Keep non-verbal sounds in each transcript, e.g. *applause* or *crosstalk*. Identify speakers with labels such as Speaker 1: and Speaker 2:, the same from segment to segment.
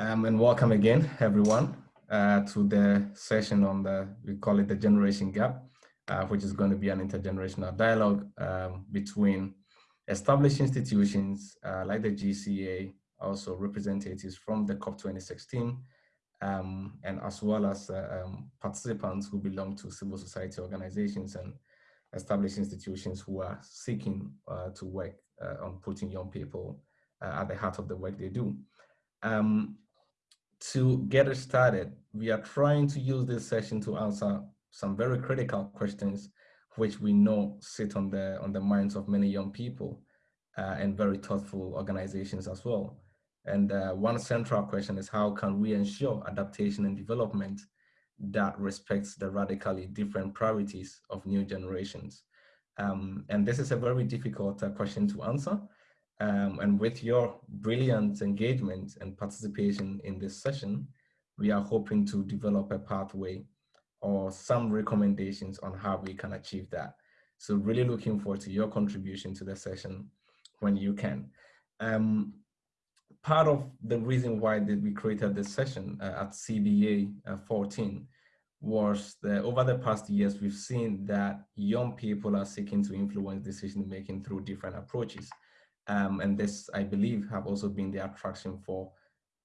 Speaker 1: Um, and welcome again, everyone, uh, to the session on the, we call it the generation gap, uh, which is going to be an intergenerational dialogue um, between established institutions uh, like the GCA, also representatives from the COP 2016, um, and as well as uh, um, participants who belong to civil society organizations and established institutions who are seeking uh, to work uh, on putting young people at the heart of the work they do. Um, to get us started, we are trying to use this session to answer some very critical questions which we know sit on the on the minds of many young people uh, and very thoughtful organizations as well. And uh, one central question is how can we ensure adaptation and development that respects the radically different priorities of new generations? Um, and this is a very difficult uh, question to answer. Um, and with your brilliant engagement and participation in this session, we are hoping to develop a pathway or some recommendations on how we can achieve that. So really looking forward to your contribution to the session when you can. Um, part of the reason why that we created this session uh, at CBA uh, 14 was that over the past years, we've seen that young people are seeking to influence decision making through different approaches. Um, and this, I believe, have also been the attraction for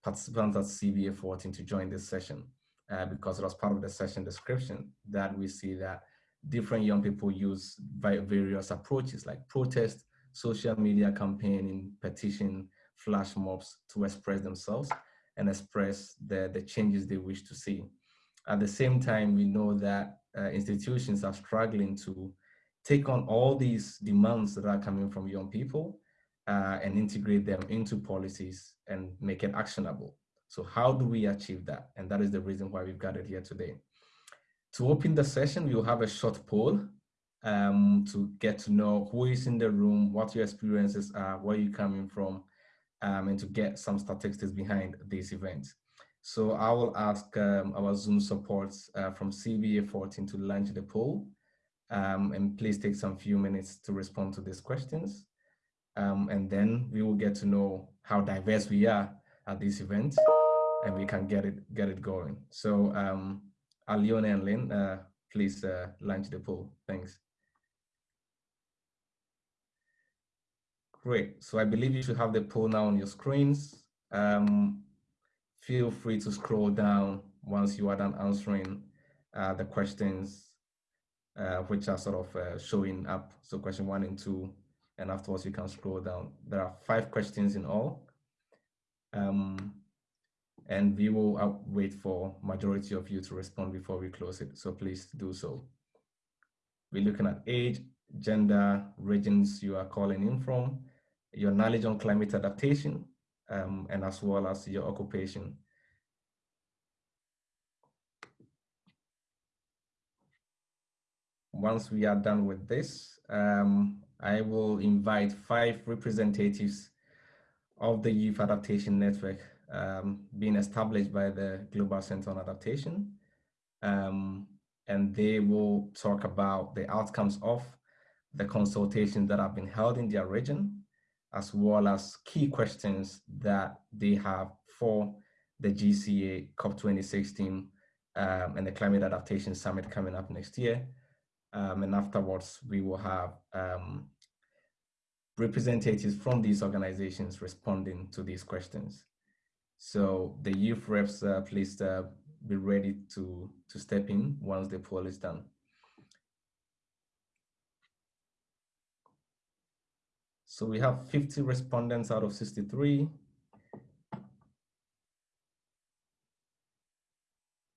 Speaker 1: participants at CBA 14 to join this session, uh, because it was part of the session description that we see that different young people use various approaches like protest, social media campaigning, petition, flash mobs to express themselves and express the, the changes they wish to see. At the same time, we know that uh, institutions are struggling to take on all these demands that are coming from young people uh, and integrate them into policies and make it actionable. So how do we achieve that? And that is the reason why we've gathered here today. To open the session, we'll have a short poll um, to get to know who is in the room, what your experiences are, where you're coming from, um, and to get some statistics behind this event. So I will ask um, our Zoom support uh, from CBA 14 to launch the poll. Um, and please take some few minutes to respond to these questions. Um, and then we will get to know how diverse we are at this event and we can get it get it going. So um, Aliona and Lynn, uh, please uh, launch the poll. Thanks. Great. So I believe you should have the poll now on your screens. Um, feel free to scroll down once you are done answering uh, the questions uh, which are sort of uh, showing up. So question one and two, and afterwards you can scroll down. There are five questions in all. Um, and we will uh, wait for majority of you to respond before we close it. So please do so. We're looking at age, gender, regions you are calling in from, your knowledge on climate adaptation, um, and as well as your occupation. Once we are done with this, um, I will invite five representatives of the Youth Adaptation Network um, being established by the Global Center on Adaptation. Um, and they will talk about the outcomes of the consultations that have been held in their region as well as key questions that they have for the GCA COP 2016 um, and the Climate Adaptation Summit coming up next year. Um, and afterwards, we will have um, representatives from these organizations responding to these questions. So the youth reps, uh, please uh, be ready to, to step in once the poll is done. So we have 50 respondents out of 63.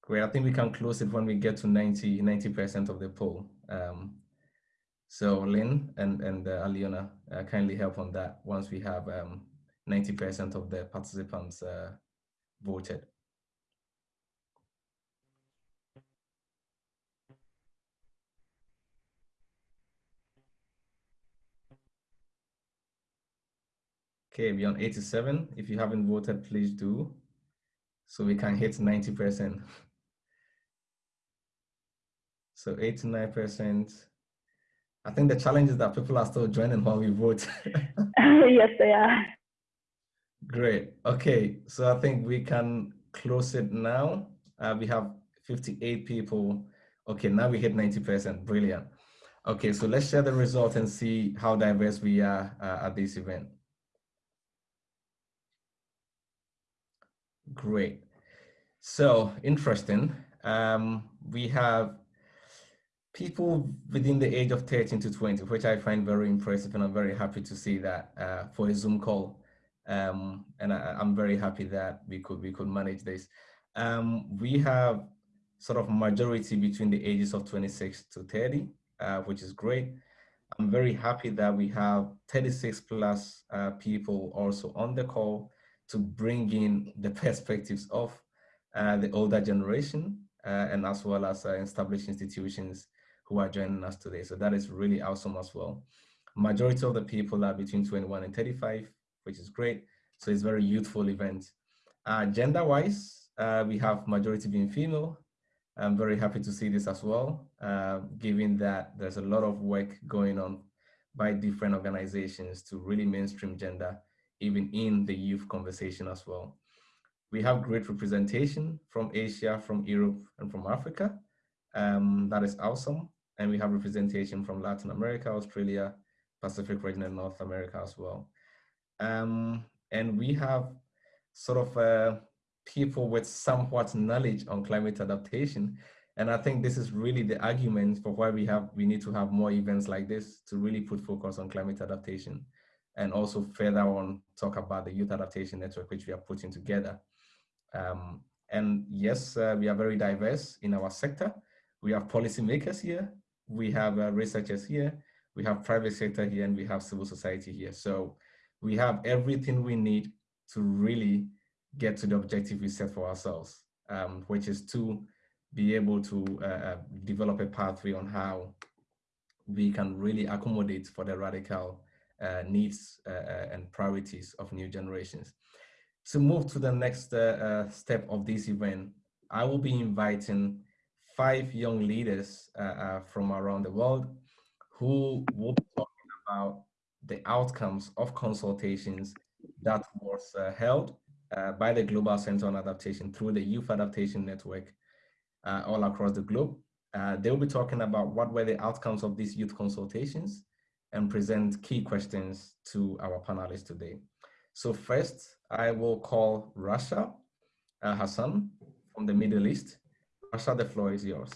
Speaker 1: Great, I think we can close it when we get to 90, 90% of the poll. Um, so Lynn and, and uh, Aliona uh, kindly help on that once we have 90% um, of the participants uh, voted. Okay, we're on 87. If you haven't voted, please do. So we can hit 90%. *laughs* So 89%. I think the challenge is that people are still joining while we vote. *laughs* *laughs*
Speaker 2: yes, they are.
Speaker 1: Great. Okay, so I think we can close it now. Uh, we have 58 people. Okay, now we hit 90%. Brilliant. Okay, so let's share the result and see how diverse we are uh, at this event. Great. So interesting. Um, we have people within the age of 13 to 20, which I find very impressive and I'm very happy to see that uh, for a Zoom call. Um, and I, am very happy that we could we could manage this. Um, we have sort of majority between the ages of 26 to 30, uh, which is great. I'm very happy that we have 36 plus uh, people also on the call to bring in the *laughs* perspectives of uh, the older generation uh, and as well as uh, established institutions who are joining us today. So that is really awesome as well. Majority of the people are between 21 and 35 which is great. So it's very youthful event. Uh, Gender-wise, uh, we have majority being female. I'm very happy to see this as well, uh, given that there's a lot of work going on by different organizations to really mainstream gender, even in the youth conversation as well. We have great representation from Asia, from Europe, and from Africa. Um, that is awesome. And we have representation from Latin America, Australia, Pacific region, and North America as well. Um, and we have sort of uh, people with somewhat knowledge on climate adaptation. And I think this is really the argument for why we have we need to have more events like this to really put focus on climate adaptation and also further on talk about the youth adaptation network which we are putting together. Um, and yes, uh, we are very diverse in our sector. We have policymakers here, we have uh, researchers here, we have private sector here, and we have civil society here. So we have everything we need to really get to the objective we set for ourselves, um, which is to be able to uh, uh, develop a pathway on how we can really accommodate for the radical uh, needs uh, uh and priorities of new generations. To move to the next step of this event, I will be inviting five young leaders from around the world who will be talking about the outcomes of consultations that was uh, held uh, by the Global Center on Adaptation through the Youth Adaptation Network uh, all across the globe. Uh, they will be talking about what were the outcomes of these youth consultations and present key questions to our panelists today. So first, I will call Rasha uh, Hassan from the Middle East. Rasha, the floor is yours.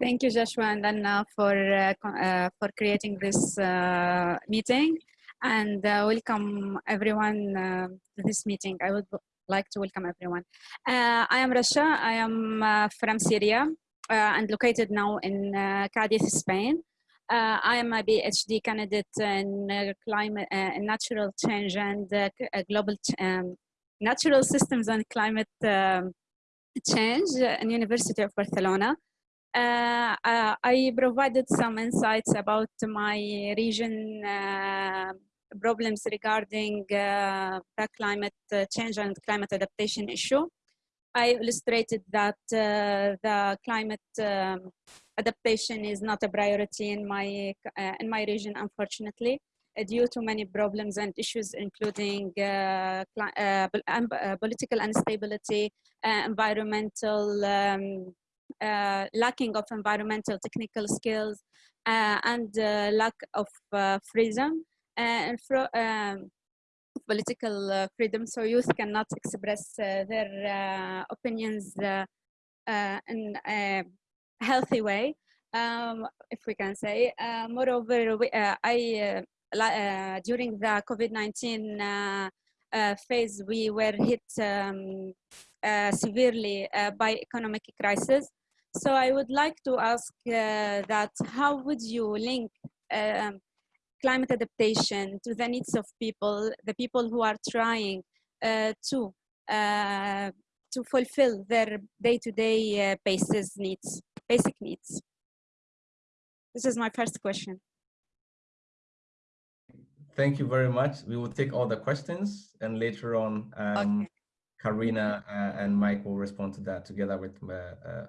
Speaker 2: Thank you, Joshua and Anna, for, uh, uh, for creating this uh, meeting and uh, welcome everyone uh, to this meeting. I would like to welcome everyone. Uh, I am Rasha. I am from Syria and located now in Cadiz, Spain. I am a PhD candidate in climate, natural change and global um, natural systems and climate um, change in University of Barcelona. Uh, uh, I provided some insights about my region uh, problems regarding uh, the climate change and climate adaptation issue. I illustrated that uh, the climate um, adaptation is not a priority in my, in my region, unfortunately due to many problems and issues, including uh, uh, political instability, uh, environmental um, uh, lacking of environmental technical skills uh, and uh, lack of freedom and um, political freedom. So youth cannot express their opinions in a healthy way. Um, if we can say moreover we, I uh, during the COVID-19 uh, uh, phase, we were hit um, severely by economic crisis. So I would like to ask uh, that how would you link um, climate adaptation to the needs of people, the people who are trying uh, to uh, to fulfill their day-to-day -day, uh, basis needs, basic needs? This is my first question.
Speaker 1: Thank you very much. We will take all the questions and later on, um, okay. Karina uh, and Mike will respond to that together with uh,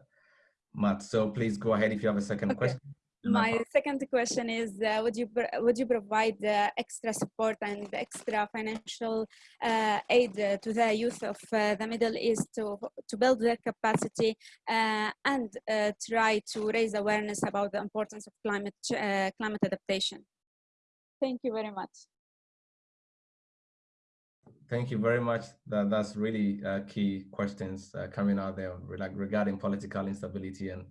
Speaker 1: Matt. So please go ahead if you have a second okay. question.
Speaker 2: my second question is uh, would you would you provide uh, extra support and extra financial uh, aid to the youth of uh, the middle east to to build their capacity uh, and uh, try to raise awareness about the importance of climate climate adaptation thank you very much
Speaker 1: thank you very much that that's really key questions coming out there like regarding political instability and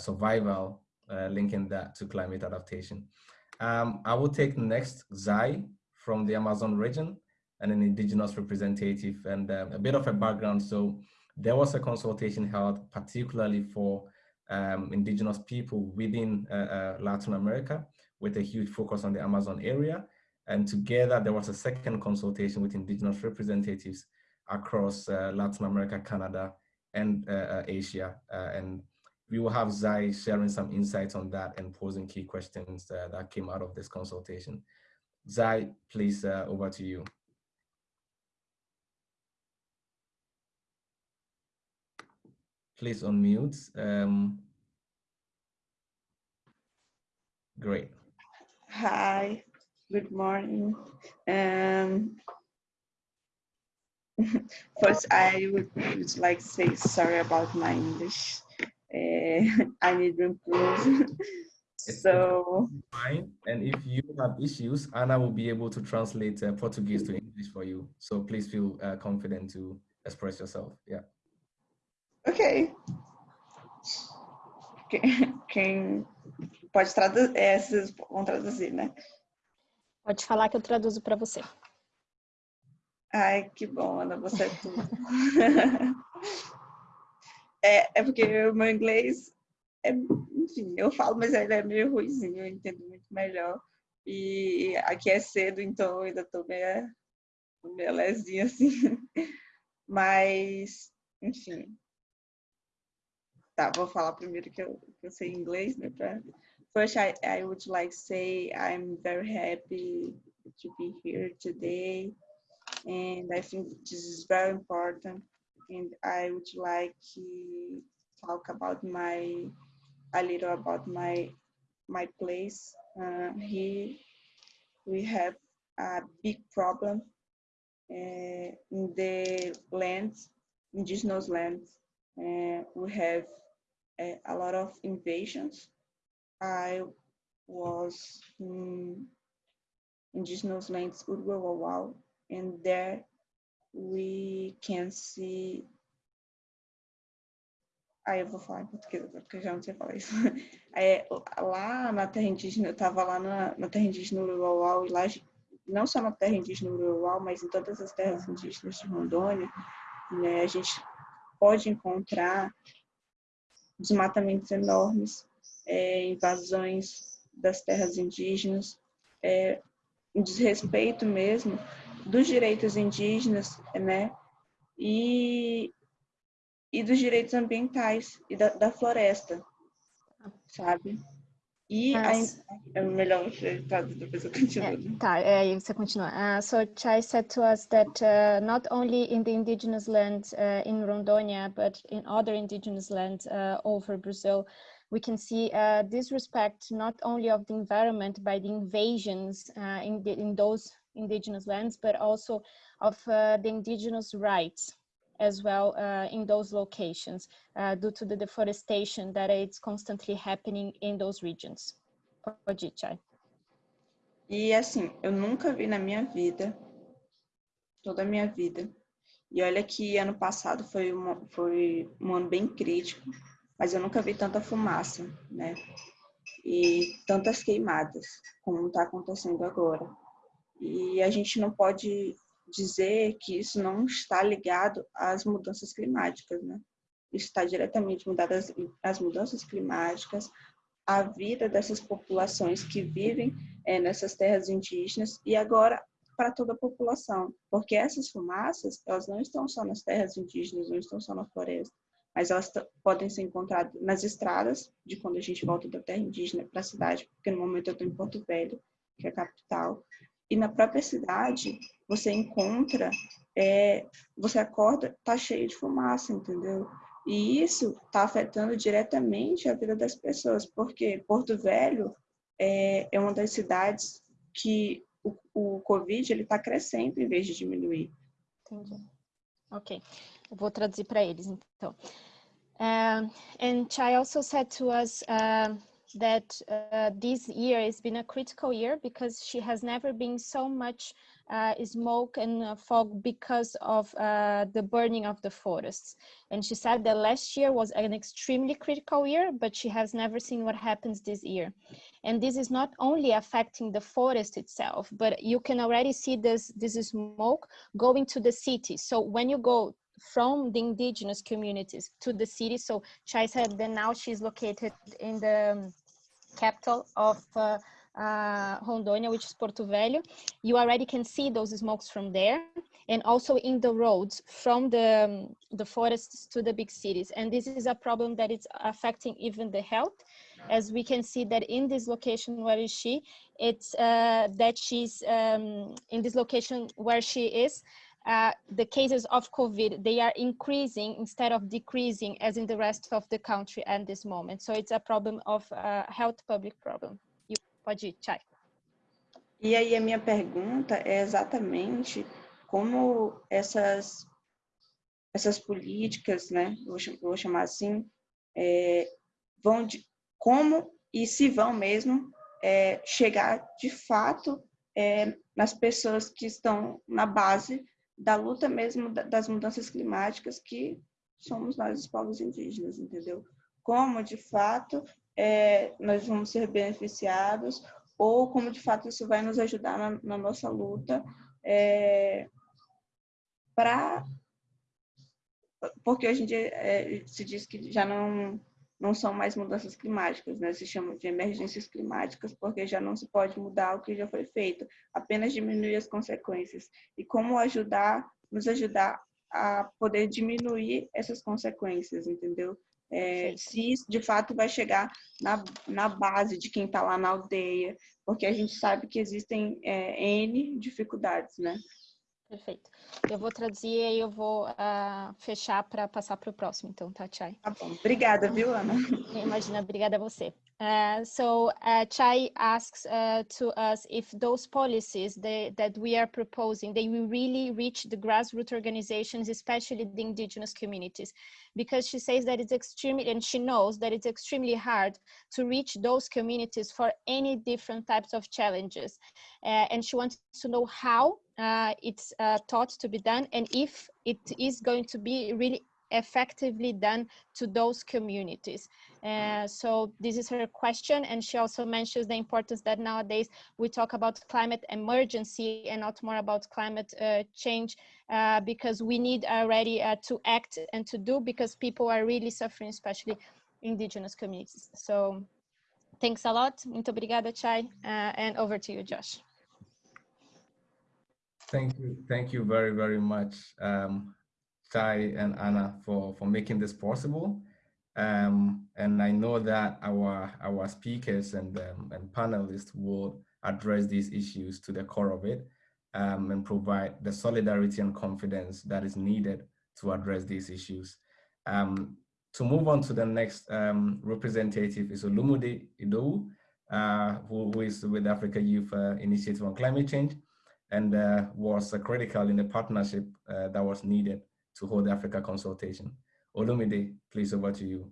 Speaker 1: survival uh, linking that to climate adaptation. Um, I will take next Txai from the Amazon region and an indigenous representative and uh, a bit of a background. So there was a consultation held particularly for um, indigenous people within uh, uh, Latin America with a huge focus on the Amazon area. And together there was a second consultation with indigenous representatives across uh, Latin America, Canada, and uh, Asia. and we will have Txai sharing some insights on that and posing key questions uh, that came out of this consultation. Txai, please, uh, over to you. Please unmute. Um, great.
Speaker 3: Hi, good morning. Um, *laughs* first, I would, would like to say sorry about my English. Uh, *laughs* I need to improve. *laughs* so
Speaker 1: fine. And if you have issues, Anna will be able to translate uh, Portuguese to English for you. So please feel uh, confident to express yourself. Yeah.
Speaker 3: Ok. Quem pode traduzir, é, vocês vão traduzir, né?
Speaker 4: Pode falar que eu traduzo para você.
Speaker 3: Ai, que bom, Ana, você é tudo. *laughs* É, é porque o meu inglês, é, enfim, eu falo, mas ele é meio ruizinho, eu entendo muito melhor. E aqui é cedo, então eu ainda tô meio, meio lesinha assim. *laughs* Mas, enfim. Tá, vou falar primeiro que eu, que eu sei inglês, né? Pra... First, I, I would like say I'm very happy to be here today. And I think this is very important and I would like to talk about my a little about my my place. Uh, here we have a big problem uh, in the land, indigenous lands. Uh, we have a, a, lot of invasions. I was in indigenous lands Uruguay, and there we can see. Aí eu vou falar em português porque eu já não sei falar isso. *laughs* É, lá na terra indígena, eu estava lá na, na terra indígena Uruguau, e lá, não só na terra indígena Uruguau, mas em todas as terras indígenas de Rondônia, né, a gente pode encontrar desmatamentos enormes, é, invasões das terras indígenas, é, um desrespeito mesmo dos direitos indígenas, né? E, e dos direitos ambientais e da, da floresta, sabe? E Mas... é melhor traduzir, depois eu continuo.
Speaker 4: tá, é, você continua. Uh, so Chai said to us that uh, not only in the indigenous land uh, in Rondônia, but in other indigenous lands uh, over Brazil, we can see uh, disrespect not only of the environment by the invasions uh, in, the, in those indigenous lands, but also of uh, the indigenous rights as well uh, in those locations uh, due to the deforestation that is constantly happening in those regions. Txai.
Speaker 3: E assim, eu nunca vi na minha vida, toda a minha vida, e olha que ano passado foi, uma, foi um ano bem crítico, mas eu nunca vi tanta fumaça, né? E tantas queimadas, como está acontecendo agora. E a gente não pode dizer que isso não está ligado às mudanças climáticas, né? Isso está diretamente às, às mudanças climáticas, à vida dessas populações que vivem é, nessas terras indígenas e agora para toda a população, porque essas fumaças, elas não estão só nas terras indígenas, não estão só na floresta, mas elas podem ser encontradas nas estradas, de quando a gente volta da terra indígena para a cidade, porque no momento eu estou em Porto Velho, que é a capital, e na própria cidade, você encontra, é, você acorda, tá cheio de fumaça, entendeu? E isso está afetando diretamente a vida das pessoas, porque Porto Velho é, é uma das cidades que o, o Covid está crescendo em vez de diminuir.
Speaker 4: Entendi. Ok. Eu vou traduzir para eles, então. Um, and Txai also said to us uh, that uh, this year has been a critical year because she has never been so much uh, smoke and fog because of uh, the burning of the forests. And she said that last year was an extremely critical year, but she has never seen what happens this year. And this is not only affecting the forest itself, but you can already see this, this smoke going to the city. So when you go from the indigenous communities to the city, so Txai said that now she's located in the capital of uh, uh, Rondônia, which is Porto Velho, you already can see those smokes from there and also in the roads from the, um, the forests to the big cities. And this is a problem that is affecting even the health. As we can see that in this location, where is she? It's uh, that she's um, in this location where she is, uh, the cases of COVID, they are increasing instead of decreasing as in the rest of the country at this moment. So it's a problem of uh, health public problem. Pode ir, Chay.
Speaker 3: E aí a minha pergunta é exatamente como essas, essas políticas, né, vou, chamar assim, é, vão de, como e se vão mesmo é, chegar de fato é, nas pessoas que estão na base da luta mesmo das mudanças climáticas que somos nós os povos indígenas, entendeu? Como de fato é, nós vamos ser beneficiados ou como de fato isso vai nos ajudar na, na nossa luta é, para porque hoje em dia é, se diz que já não não são mais mudanças climáticas, né? Se chamam de emergências climáticas porque já não se pode mudar o que já foi feito, apenas diminuir as consequências. E como ajudar, nos ajudar a poder diminuir essas consequências, entendeu? É, se de fato vai chegar na, na base de quem está lá na aldeia, porque a gente sabe que existem é, N dificuldades, né?
Speaker 4: Perfeito. Eu vou traduzir e eu vou uh, fechar para passar para o próximo, então, tá, Chay?
Speaker 3: Tá bom. Obrigada, viu, Ana? *laughs*
Speaker 4: Imagina, obrigada a você. Uh, so uh, Txai asks uh, to us if those policies they, that we are proposing, they will really reach the grassroots organizations, especially the indigenous communities, because she says that it's extremely, and she knows that it's extremely hard to reach those communities for any different types of challenges. Uh, and she wants to know how uh, it's thought to be done and if it is going to be really effectively done to those communities. Uh, so this is her question. And she also mentions the importance that nowadays we talk about climate emergency and not more about climate uh, change uh, because we need already uh, to act and to do because people are really suffering, especially indigenous communities. So thanks a lot. Muito obrigada, Txai. Uh, and over to you, Josh.
Speaker 1: Thank you. Thank you very, very much. Um, Txai and Anna for, for making this possible. Um, and I know that our, our speakers and, um, and panelists will address these issues to the core of it um, and provide the solidarity and confidence that is needed to address these issues. Um, to move on to the next um, representative is Olumide Idowu, uh, who, who is with Africa Youth uh, Initiative on Climate Change and uh, was critical in the partnership uh, that was needed to hold the Africa consultation. Olumide, please over to you.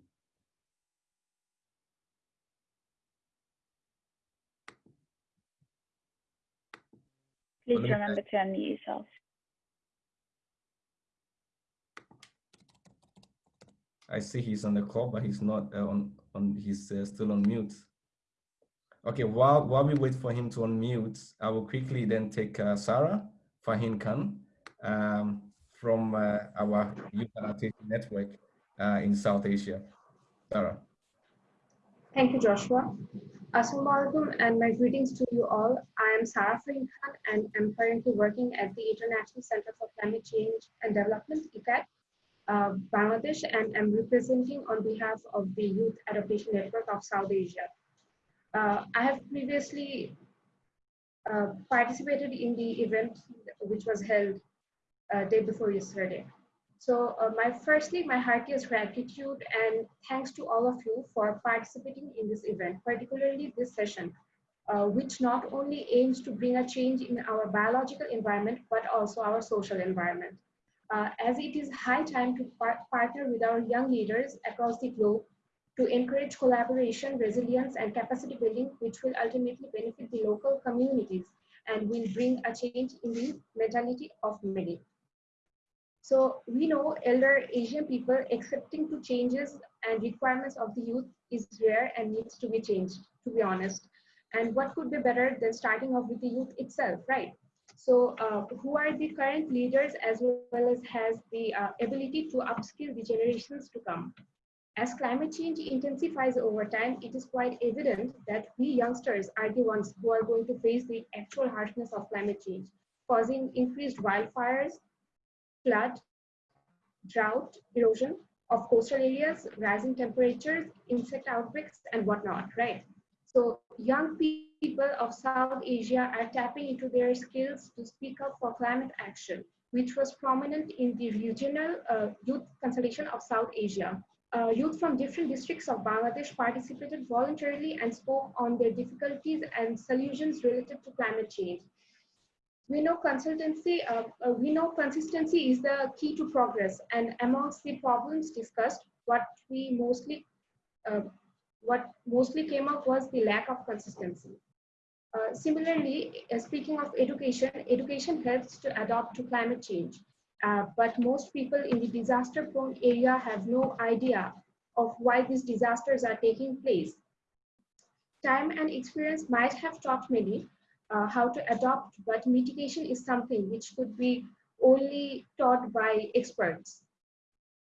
Speaker 5: Please Olumide. remember to unmute yourself.
Speaker 1: I see he's on the call, but he's not uh, on, on he's uh, still on mute. Okay, while, while we wait for him to unmute, I will quickly then take uh, Sarah Fahin Khan. Um, from uh, our youth adaptation network uh, in South Asia. Sarah.
Speaker 6: Thank you, Joshua. Assalamualaikum and my greetings to you all. I am Sarah Fahin Khan and I'm currently working at the International Center for Climate Change and Development, ICCCAD, uh, Bangladesh, and I'm representing on behalf of the Youth Adaptation Network of South Asia. Uh, I have previously uh, participated in the event which was held uh, day before yesterday. So uh, my firstly, my heartiest gratitude and thanks to all of you for participating in this event, particularly this session, uh, which not only aims to bring a change in our biological environment, but also our social environment. Uh, as it is high time to par partner with our young leaders across the globe to encourage collaboration, resilience, and capacity building, which will ultimately benefit the local communities and will bring a change in the mentality of many. So we know elder Asian people accepting to changes and requirements of the youth is rare and needs to be changed, to be honest. And what could be better than starting off with the youth itself, right? So uh, who are the current leaders as well as has the uh, ability to upskill the generations to come? As climate change intensifies over time, it is quite evident that we youngsters are the ones who are going to face the actual harshness of climate change, causing increased wildfires, flood, drought, erosion of coastal areas, rising temperatures, insect outbreaks, and whatnot, right? So young people of South Asia are tapping into their skills to speak up for climate action, which was prominent in the regional uh, youth consultation of South Asia uh, youth from different districts of Bangladesh participated voluntarily and spoke on their difficulties and solutions related to climate change. We know consultancy, uh, uh, we know consistency is the key to progress and amongst the problems discussed, what we mostly, uh, what mostly came up was the lack of consistency. Uh, similarly, uh, speaking of education, education helps to adapt to climate change. Uh, but most people in the disaster prone area have no idea of why these disasters are taking place. Time and experience might have taught many uh, how to adopt, but mitigation is something which could be only taught by experts,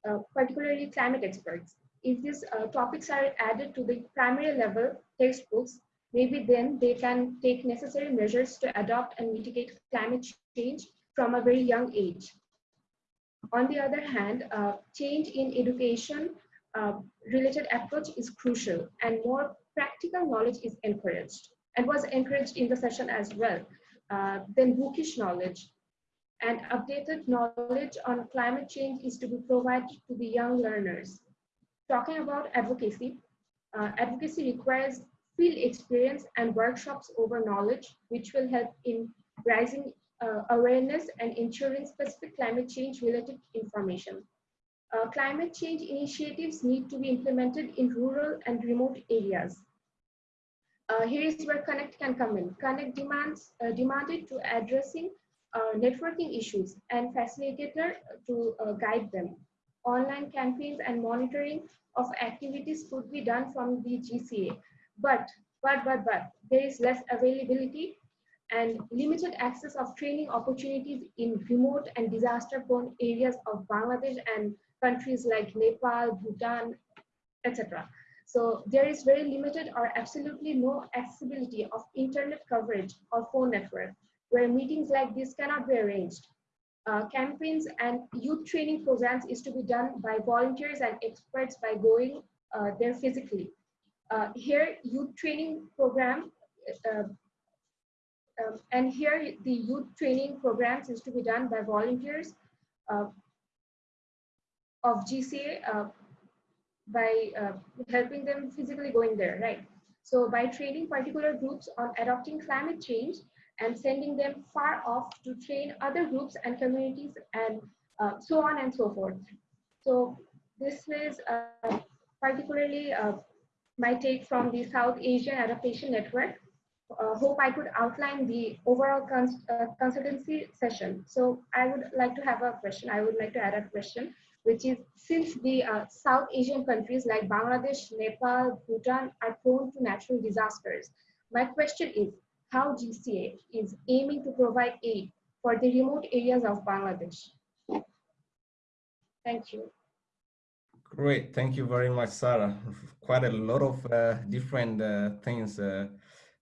Speaker 6: uh, particularly climate experts. If these uh, topics are added to the primary level textbooks, maybe then they can take necessary measures to adopt and mitigate climate change from a very young age. On the other hand, uh, change in education uh, related approach is crucial and more practical knowledge is encouraged and was encouraged in the session as well uh, than bookish knowledge. And updated knowledge on climate change is to be provided to the young learners. Talking about advocacy, uh, advocacy requires field experience and workshops over knowledge, which will help in rising uh, awareness and ensuring specific climate change related information. Uh, climate change initiatives need to be implemented in rural and remote areas. Uh, here is where Connect can come in. Connect demands uh, demanded to addressing uh, networking issues and facilitator to uh, guide them. Online campaigns and monitoring of activities could be done from the GCA, but but but but there is less availability and limited access of training opportunities in remote and disaster-prone areas of Bangladesh and countries like Nepal, Bhutan, etc. So there is very limited or absolutely no accessibility of internet coverage or phone network where meetings like this cannot be arranged. Uh, campaigns and youth training programs is to be done by volunteers and experts by going uh, there physically. Uh, here, youth training program uh, um, and here the youth training programs is to be done by volunteers uh, of GCA uh, by uh, helping them physically going there, right? So by training particular groups on adopting climate change and sending them far off to train other groups and communities and uh, so on and so forth. So this is uh, particularly uh, my take from the South Asian Adaptation Network uh, hope I could outline the overall cons uh, consultancy session. So I would like to have a question. I would like to add a question, which is since the uh, South Asian countries like Bangladesh, Nepal, Bhutan are prone to natural disasters, my question is how GCA is aiming to provide aid for the remote areas of Bangladesh. Thank you.
Speaker 1: Great, thank you very much, Sarah. Quite a lot of uh, different uh, things uh,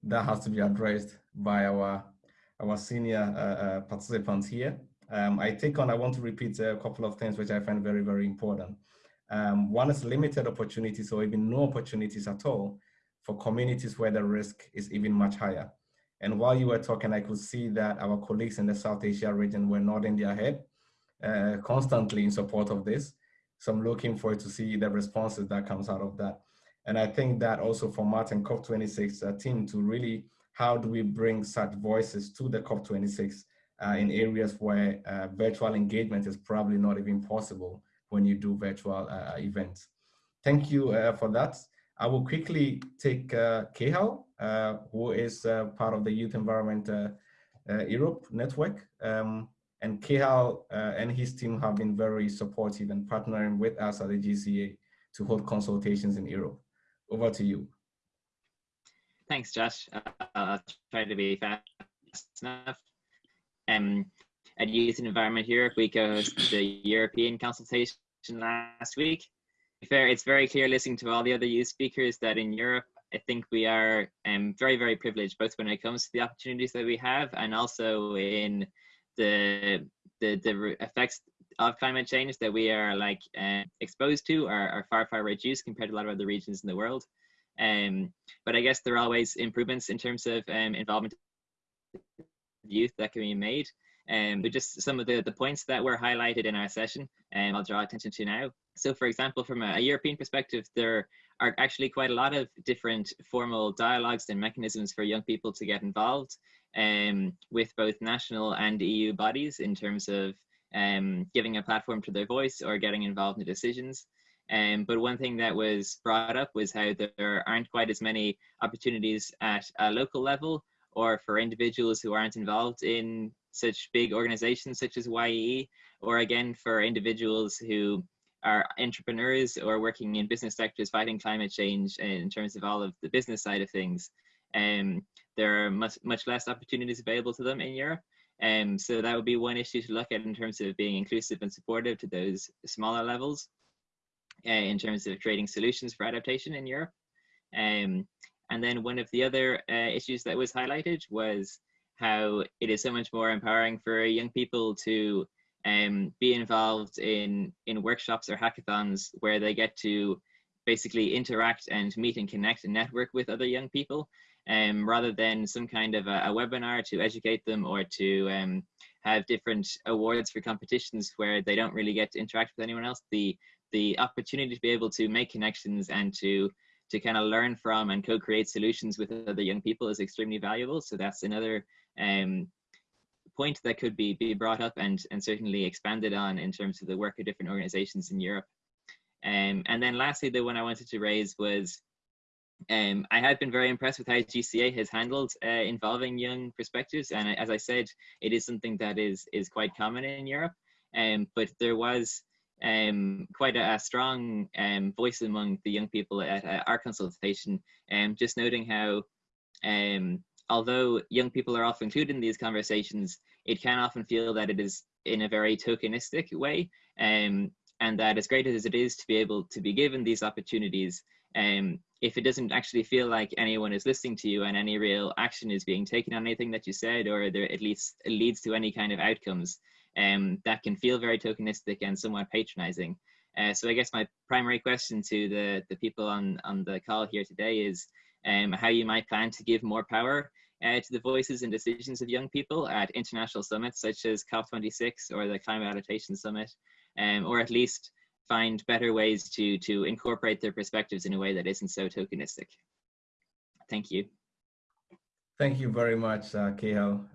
Speaker 1: that has to be addressed by our our senior uh, uh, participants here. Um, I take on, I want to repeat a couple of things which I find very, very important. Um, one is limited opportunities or even no opportunities at all for communities where the risk is even much higher. And while you were talking, I could see that our colleagues in the South Asia region were nodding their head. uh, constantly in support of this. So I'm looking forward to see the responses that comes out of that. And I think that also for Martin COP26 uh, team to really, how do we bring such voices to the COP26 uh, in areas where uh, virtual engagement is probably not even possible when you do virtual uh, events. Thank you uh, for that. I will quickly take uh, Kehal, uh, who is uh, part of the Youth Environment Europe network. Um, and Kehal and his team have been very supportive and partnering with us at the GCA to hold consultations in Europe. Over to you.
Speaker 7: Thanks, Josh. Uh, I'll try to be fast enough. Um, at Youth and Environment Europe, we co-hosted the European consultation last week. Fair, it's very clear listening to all the other youth speakers that in Europe, I think we are um, very, very privileged, both when it comes to the opportunities that we have and also in the the, the effects of climate change that we are like uh, exposed to are, are far, far reduced compared to a lot of other regions in the world. Um, but I guess there are always improvements in terms of um, involvement youth that can be made. Um, but just some of the, the points that were highlighted in our session, and um, I'll draw attention to now. So, for example, from a, a, European perspective, there are actually quite a lot of different formal dialogues and mechanisms for young people to get involved um, with both national and EU bodies in terms of um, giving a platform to their voice or getting involved in decisions. Um, but one thing that was brought up was how there aren't quite as many opportunities at a local level or for individuals who aren't involved in such big organizations such as YEE, or again for individuals who are entrepreneurs or working in business sectors fighting climate change in terms of all of the business side of things. Um, there are much, much less opportunities available to them in Europe. Um, so that would be one issue to look at in terms of being inclusive and supportive to those smaller levels uh, in terms of creating solutions for adaptation in Europe. Um, and then one of the other uh, issues that was highlighted was how it is so much more empowering for young people to um, be involved in in workshops or hackathons where they get to basically interact and meet and connect and network with other young people um, rather than some kind of a, a webinar to educate them or to um, have different awards for competitions where they don't really get to interact with anyone else. The the opportunity to be able to make connections and to to kind of learn from and co-create solutions with other young people is extremely valuable so that's another um, point that could be, be brought up and, and certainly expanded on in terms of the work of different organizations in Europe. Um, and then lastly, the one I wanted to raise was um, I had been very impressed with how GCA has handled uh, involving young perspectives. And as I said, it is something that is, is quite common in Europe. Um, but there was um, quite a, a strong um, voice among the young people at, our consultation, um, just noting how um, although young people are often included in these conversations, it can often feel that it is in a very tokenistic way. Um, and that as great as it is to be able to be given these opportunities, um, if it doesn't actually feel like anyone is listening to you and any real action is being taken on anything that you said, or there at least leads to any kind of outcomes, um, that can feel very tokenistic and somewhat patronizing. Uh, so I guess my primary question to the, the people on, on the call here today is um, how you might plan to give more power uh, to the voices and decisions of young people at international summits such as COP26 or the Climate Adaptation Summit, um, or at least find better ways to, to incorporate their perspectives in a way that isn't so tokenistic. Thank you.
Speaker 1: Thank you very much, uh.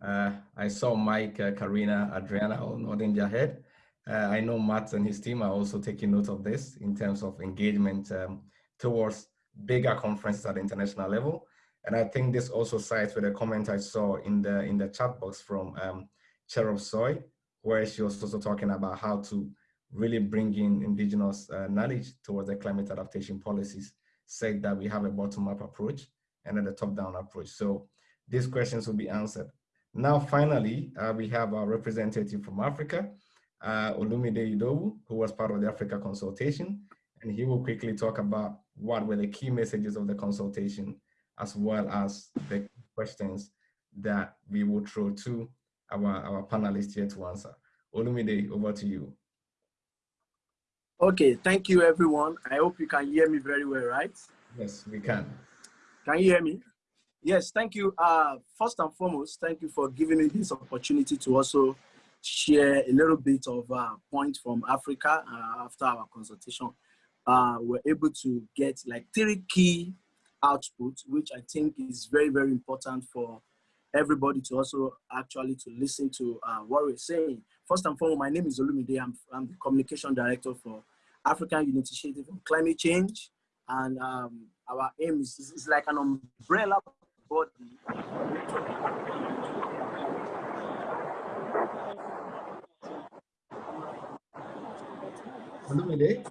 Speaker 1: Uh, I saw Mike, uh, Karina, Adriana all nodding their head. Uh, I know Matt and his team are also taking note of this in terms of engagement um, towards bigger conferences at the international level. And I think this also sides with a comment I saw in the in the chat box from um, Txai Suruí, where she was also talking about how to really bring in indigenous uh, knowledge towards the climate adaptation policies, said that we have a bottom-up approach and then a top-down approach. So these questions will be answered. Now, finally, uh, we have our representative from Africa, uh, Olumide Idowu, who was part of the Africa consultation, and he will quickly talk about what were the key messages of the consultation as well as the questions that we will throw to our, our panelists here to answer. Olumide, over to you.
Speaker 8: Okay, thank you everyone. I hope you can hear me very well, right?
Speaker 1: Yes, we can.
Speaker 8: Can you hear me? Yes, thank you. Uh, first and foremost, thank you for giving me this opportunity to also share a little bit of uh, points from Africa uh, after our consultation. Uh, we're able to get like three key outputs, which I think is very, very important for everybody to also actually to listen to uh, what we're saying. First and foremost, my name is Olumide. I'm, I'm the communication director for African Initiative on Climate Change. And um, our aim is, is like an umbrella body
Speaker 1: Olumide?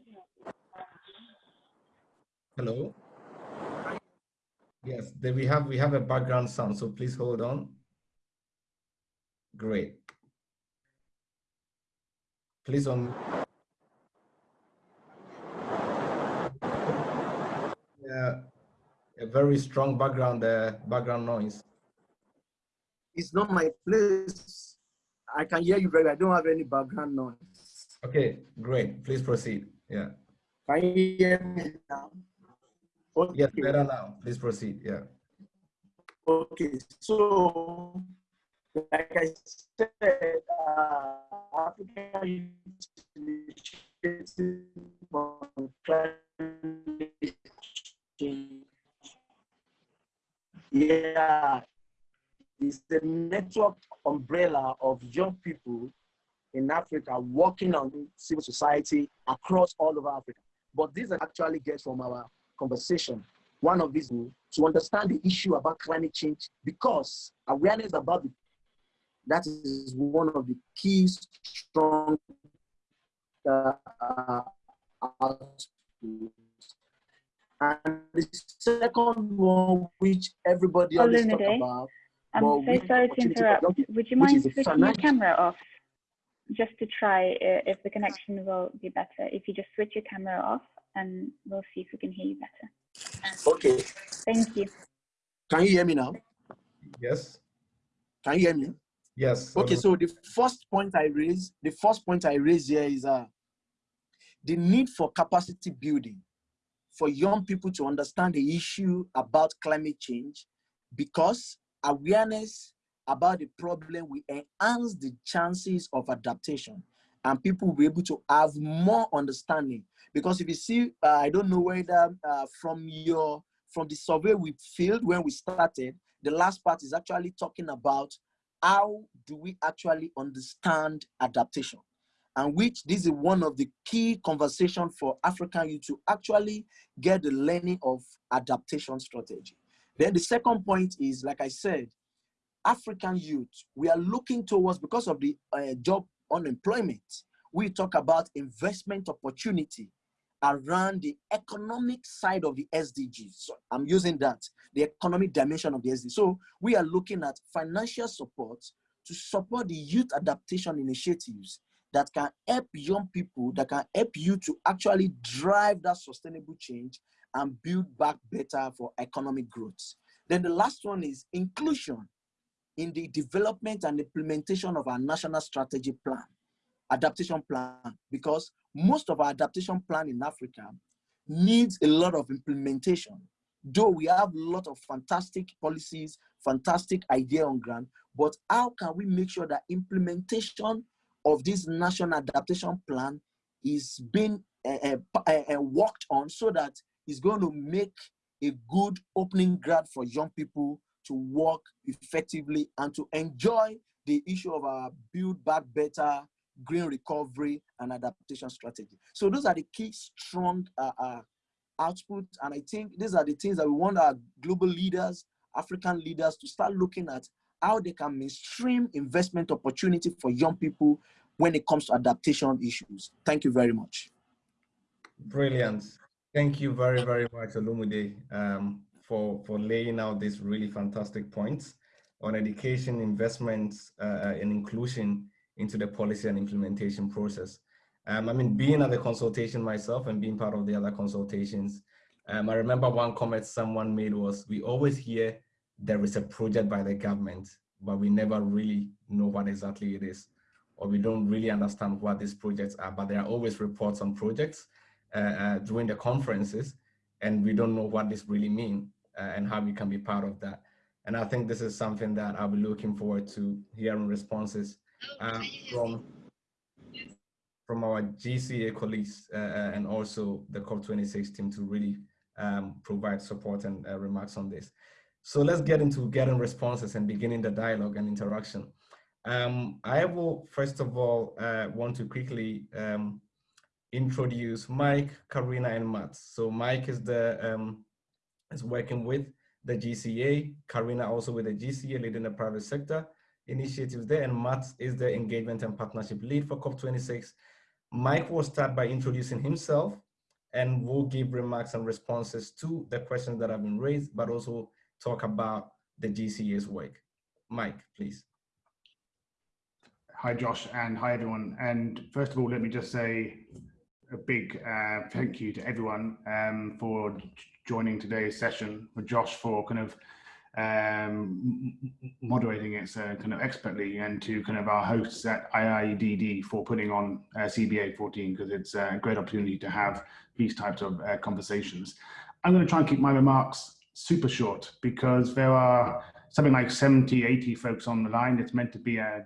Speaker 1: Hello? Yes, then we have we have a background sound, so please hold on. Great. Please on. Yeah, a very strong background uh, background noise.
Speaker 8: It's not my place. I can hear you very well. I don't have any background noise.
Speaker 1: Okay, great. Please proceed. Yeah.
Speaker 8: Can you hear me now?
Speaker 1: Okay. Yes, better now. Please proceed. Yeah.
Speaker 8: Okay, so like I said, uh, African yeah, it's the network umbrella of young people in Africa working on civil society across all over Africa. But this actually gets from our conversation. One of these to understand the issue about climate change because awareness about it, that is one of the key strong uh, and the second one, which everybody always talk about.
Speaker 5: I'm so sorry to interrupt. Would you mind switching your camera off? Just to try uh, if the connection will be better. If you just switch your camera off and we'll see if we can hear you better.
Speaker 8: Okay.
Speaker 5: Thank you.
Speaker 8: Can you hear me now?
Speaker 1: Yes.
Speaker 8: Can you hear me?
Speaker 1: Yes.
Speaker 8: Okay, so the first point I raise, the first point I raise here is uh, the need for capacity building for young people to understand the issue about climate change because awareness about the problem will enhance the chances of adaptation and people will be able to have more understanding. Because if you see uh, i don't know whether uh, from your from the survey we filled when we started the last part is actually talking about how do we actually understand adaptation and which this is one of the key conversation for African youth to actually get the learning of adaptation strategy. Then the second point is, like I said, African youth, we are looking towards, because of the uh, job unemployment, we talk about investment opportunity around the economic side of the SDGs. So I'm using that, the economic dimension of the SDGs. So we are looking at financial support to support the youth adaptation initiatives that can help young people, that can help you to actually drive that sustainable change and build back better for economic growth. Then the last one is inclusion in the development and implementation of our national strategy plan, adaptation plan, because most of our adaptation plan in Africa needs a lot of implementation. Though we have a lot of fantastic policies, fantastic idea on ground, but how can we make sure that implementation of this national adaptation plan is being uh, uh, uh, worked on so that it's going to make a good opening ground for young people to work effectively and to enjoy the issue of our build back better green recovery and adaptation strategy. So those are the key strong uh, uh, output. And I think these are the things that we want our global leaders, African leaders to start looking at how they can mainstream investment opportunity for young people when it comes to adaptation issues. Thank you very much.
Speaker 1: Brilliant. Thank you very, very much, Olumide, um, for, for laying out these really fantastic points on education, investments, uh, uh, and inclusion into the policy and implementation process. Um, I mean, being at the consultation myself and being part of the other consultations, um, I remember one comment someone made was, we always hear there is a project by the government, but we never really know what exactly it is, or we don't really understand what these projects are, but there are always reports on projects uh, uh, during the conferences, and we don't know what this really mean uh, and how we can be part of that. And I think this is something that I'll be looking forward to hearing responses uh, from from our GCA colleagues uh, uh, and also the COP26 team to really um, provide support and remarks on this. So let's get into getting responses and beginning the dialogue and interaction. Um, I will first of all uh, want to quickly um, introduce Mike, Karina, and Matt. So Mike is the um, is working with the GCA, Karina also with the GCA, leading the private sector initiatives there, and Matt is the engagement and partnership lead for COP26. Mike will start by introducing himself and will give remarks and responses to the questions that have been raised, but also talk about the GCA's work. Mike, please.
Speaker 9: Hi, Josh, and hi, everyone. And first of all, let me just say a big uh, thank you to everyone um, for joining today's session, for Josh for kind of um, moderating it so kind of expertly, and to kind of our hosts at IIED for putting on uh, CBA 14 because it's a great opportunity to have these types of uh, conversations. I'm going to try and keep my remarks super short because there are something like 70, 80 folks on the line. It's meant to be a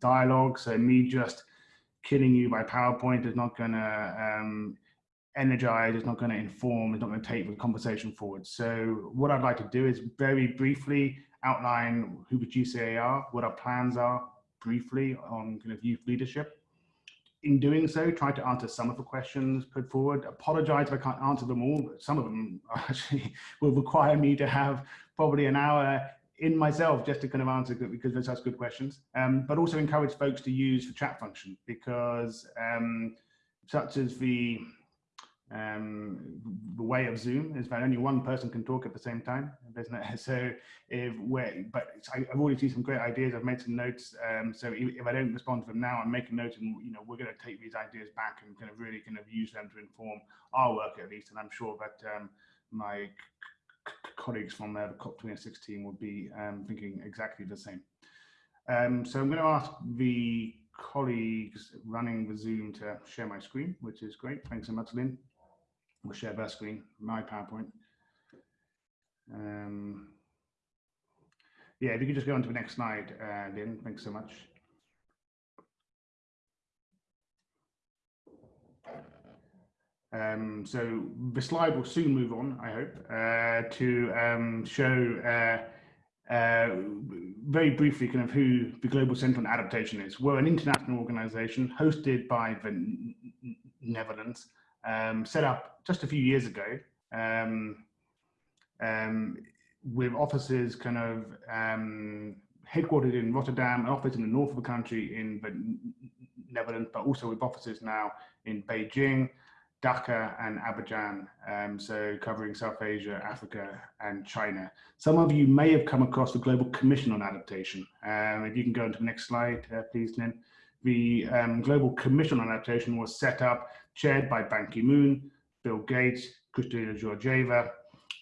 Speaker 9: dialogue. So me just killing you by PowerPoint is not going to um, energize, it's not going to inform, it's not going to take the conversation forward. So what I'd like to do is very briefly outline who the GCA are, what our plans are briefly on kind of youth leadership in doing so, try to answer some of the questions put forward. Apologize if I can't answer them all. Some of them *laughs* actually will require me to have probably an hour in myself just to kind of answer because those are good questions. Um, but also encourage folks to use the chat function because um, such as the um, the way of Zoom is that only one person can talk at the same time. *laughs* So if we're, but I, have already seen some great ideas. I've made some notes. Um, so if, I don't respond to them now, I'm making notes and, you know, we're going to take these ideas back and kind of really kind of use them to inform our work at least. And I'm sure that um, my colleagues from uh, the COP26 team will be um, thinking exactly the same. Um, so I'm going to ask the colleagues running the Zoom to share my screen, which is great. Thanks so much, Lynn. We'll share their screen, my PowerPoint. Um, yeah, if you could just go on to the next slide, uh, Lynn, thanks so much. Um, so the slide will soon move on, I hope, uh, to um, show uh, uh, very briefly kind of who the Global Centre on Adaptation is. We're an international organization hosted by the Netherlands um, set up just a few years ago um, um, with offices kind of um, headquartered in Rotterdam, an office in the north of the country in the Netherlands, but also with offices now in Beijing, Dhaka and Abidjan, um, so covering South Asia, Africa and China. Some of you may have come across the Global Commission on Adaptation. Um, if you can go into the next slide, uh, please, Lynn. The um, Global Commission on Adaptation was set up chaired by Ban Ki-moon, Bill Gates, Kristalina Georgieva.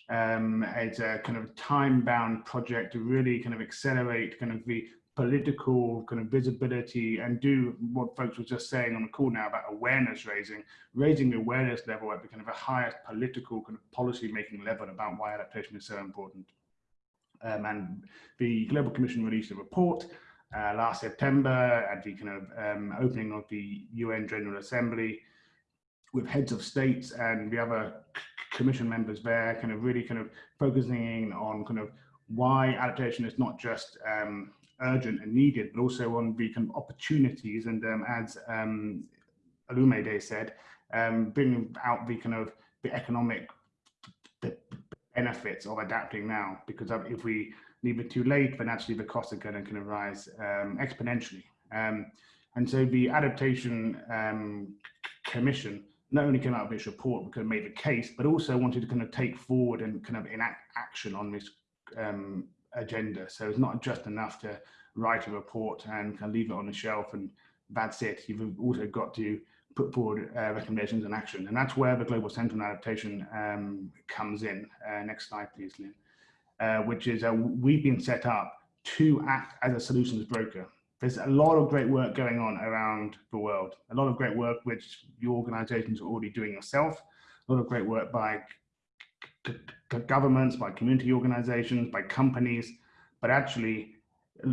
Speaker 9: Um, it's a kind of time-bound project to really kind of accelerate kind of the political kind of visibility and do what folks were just saying on the call now about awareness raising, raising the awareness level at the kind of the highest political kind of policy making level about why adaptation is so important. Um, and the Global Commission released a report uh, last September at the kind of um, opening of the UN General Assembly with heads of states and the other commission members there, kind of really kind of focusing on kind of why adaptation is not just um, urgent and needed, but also on the kind of opportunities and um, as um, Olumide said, um, bringing out the kind of the economic benefits of adapting now, because if we leave it too late, then actually the costs are going to kind of rise um, exponentially. Um, and so the adaptation um, commission not only came out of this report because it made the case, but also wanted to kind of take forward and kind of enact action on this um, agenda. So it's not just enough to write a report and kind of leave it on the shelf and that's it. You've also got to put forward uh, recommendations and action. And that's where the Global Centre on Adaptation um, comes in. Uh, next slide, please, Lynn. Uh, which is uh, we've been set up to act as a solutions broker there's a lot of great work going on around the world. A lot of great work which your organizations are already doing yourself. A lot of great work by governments, by community organizations, by companies. But actually, uh,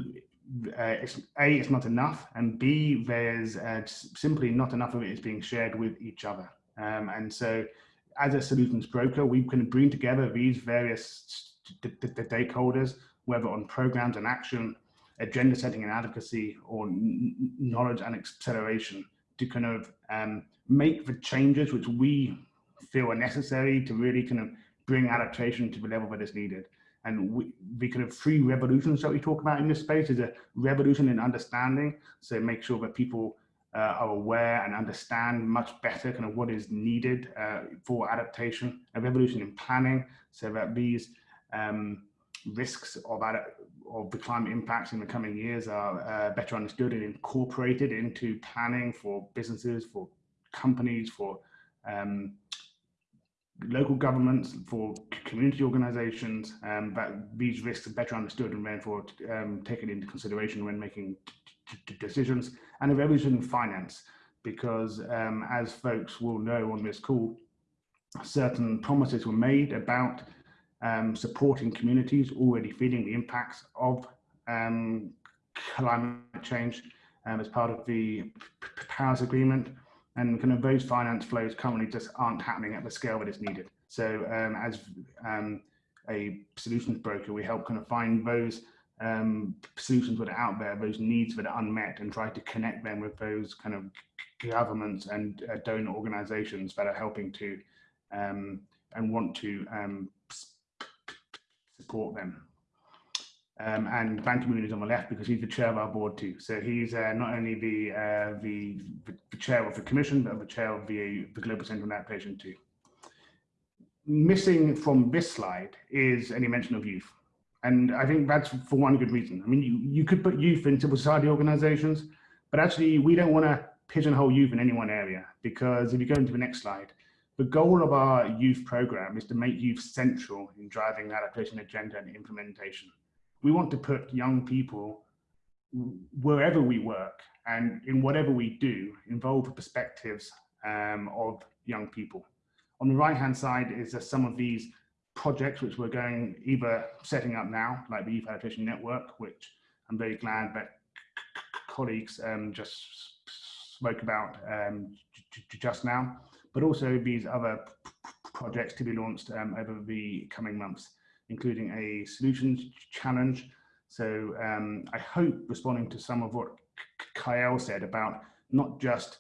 Speaker 9: it's, A, it's not enough, and B, there's uh, simply not enough of it is being shared with each other. Um, and so as a solutions broker, we can bring together these various the stakeholders, whether on programs and action, agenda setting and advocacy, or knowledge and acceleration to kind of um, make the changes which we feel are necessary to really kind of bring adaptation to the level that is needed. And we, the kind of three revolutions that we talk about in this space is a revolution in understanding. So make sure that people uh, are aware and understand much better kind of what is needed uh, for adaptation, a revolution in planning so that these um, risks of, of the climate impacts in the coming years are uh, better understood and incorporated into planning for businesses, for companies, for um, local governments, for community organizations, um, that these risks are better understood and therefore um, taken into consideration when making decisions, and revolution in finance, because um, as folks will know on this call, certain promises were made about um, supporting communities already feeling the impacts of um, climate change um, as part of the Paris Agreement and kind of those finance flows currently just aren't happening at the scale that is needed. So um, as um, a solutions broker, we help kind of find those um, solutions that are out there, those needs that are unmet and try to connect them with those kind of governments and uh, donor organizations that are helping to and want to support them. Um, and Ban Ki-moon is on the left because he's the chair of our board too. So he's uh, not only the, uh, the, the chair of the commission, but the chair of the, the Global Center on Adaptation too. Missing from this slide is any mention of youth. And I think that's for one good reason. I mean, you, you could put youth in civil society organizations, but actually we don't want to pigeonhole youth in any one area because if you go into the next slide, the goal of our youth program is to make youth central in driving the adaptation agenda and implementation we want to put young people wherever we work and in whatever we do, involve the perspectives um, of young people. On the right hand side is some of these projects which we're going either setting up now, like the Youth Adaptation Network, which I'm very glad that colleagues um, just spoke about um, just now, but also these other projects to be launched um, over the coming months including a solutions challenge. So um, I hope responding to some of what Kyle said about not just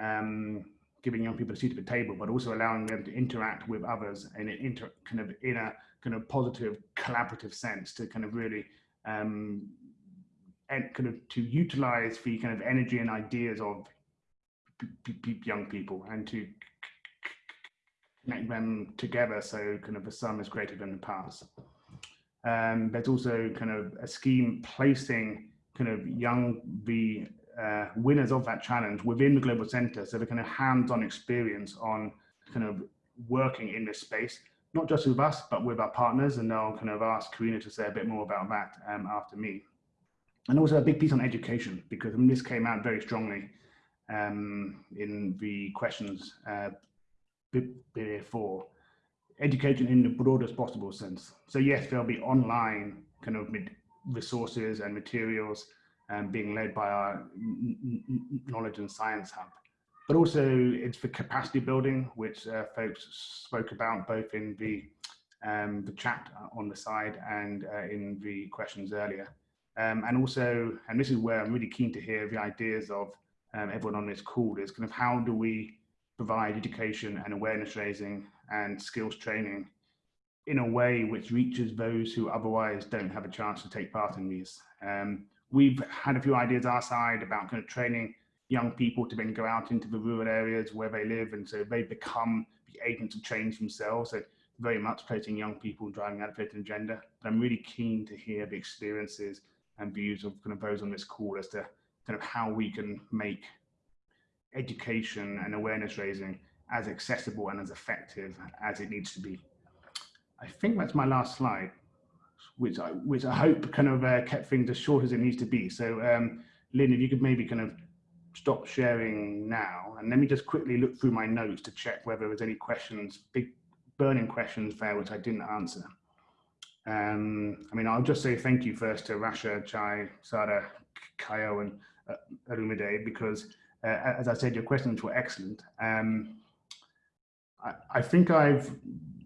Speaker 9: um, giving young people a seat at the table, but also allowing them to interact with others in an kind of in a kind of positive, collaborative sense to kind of really um, and kind of to utilize the kind of energy and ideas of young people and to connect them together so kind of the sum is greater than the parts. Um, there's also kind of a scheme placing kind of young, the uh, winners of that challenge within the Global Center so they kind of hands-on experience on kind of working in this space, not just with us, but with our partners. And I'll kind of ask Karina to say a bit more about that um, after me. And also a big piece on education, because I mean, this came out very strongly um, in the questions uh, before education in the broadest possible sense. So yes, there'll be online kind of resources and materials um, being led by our knowledge and science hub. But also it's for capacity building, which uh, folks spoke about both in the, um, the chat on the side and uh, in the questions earlier. Um, and also, and this is where I'm really keen to hear the ideas of um, everyone on this call is kind of how do we provide education and awareness raising and skills training in a way which reaches those who otherwise don't have a chance to take part in these. Um, we've had a few ideas our side about kind of training young people to then go out into the rural areas where they live and so they become the agents of change themselves. So very much placing young people driving advocating agenda. But I'm really keen to hear the experiences and views of kind of those on this call as to kind of how we can make education and awareness raising as accessible and as effective as it needs to be. I think that's my last slide, which I, which I hope kind of uh, kept things as short as it needs to be. So um, Lynn, if you could maybe kind of stop sharing now, and let me just quickly look through my notes to check whether there's any questions, big burning questions there which I didn't answer. Um, I mean, I'll just say thank you first to Rasha, Txai, Sada, Kayo, and uh, Olumide, because uh, as I said, your questions were excellent. Um, I, I, think I've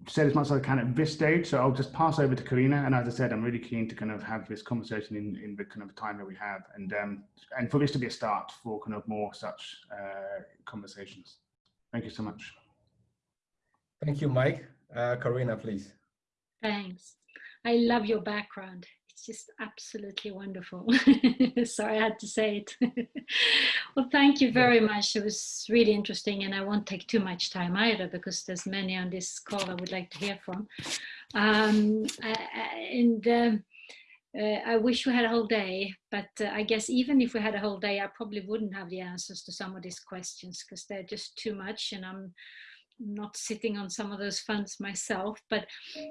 Speaker 9: said as much as I can at this stage, so I'll just pass over to Karina. And as I said, I'm really keen to kind of have this conversation in, in the kind of time that we have, and um, and for this to be a start for kind of more such uh, conversations. Thank you so much.
Speaker 1: Thank you, Mike. Uh, Karina, please.
Speaker 10: Thanks. I love your background. It's just absolutely wonderful. *laughs* Sorry, I had to say it. *laughs* well, thank you very much. It was really interesting and I won't take too much time either because there's many on this call I would like to hear from. Um, and um, uh, I wish we had a whole day, but uh, I guess even if we had a whole day, I probably wouldn't have the answers to some of these questions because they're just too much and I'm not sitting on some of those funds myself, but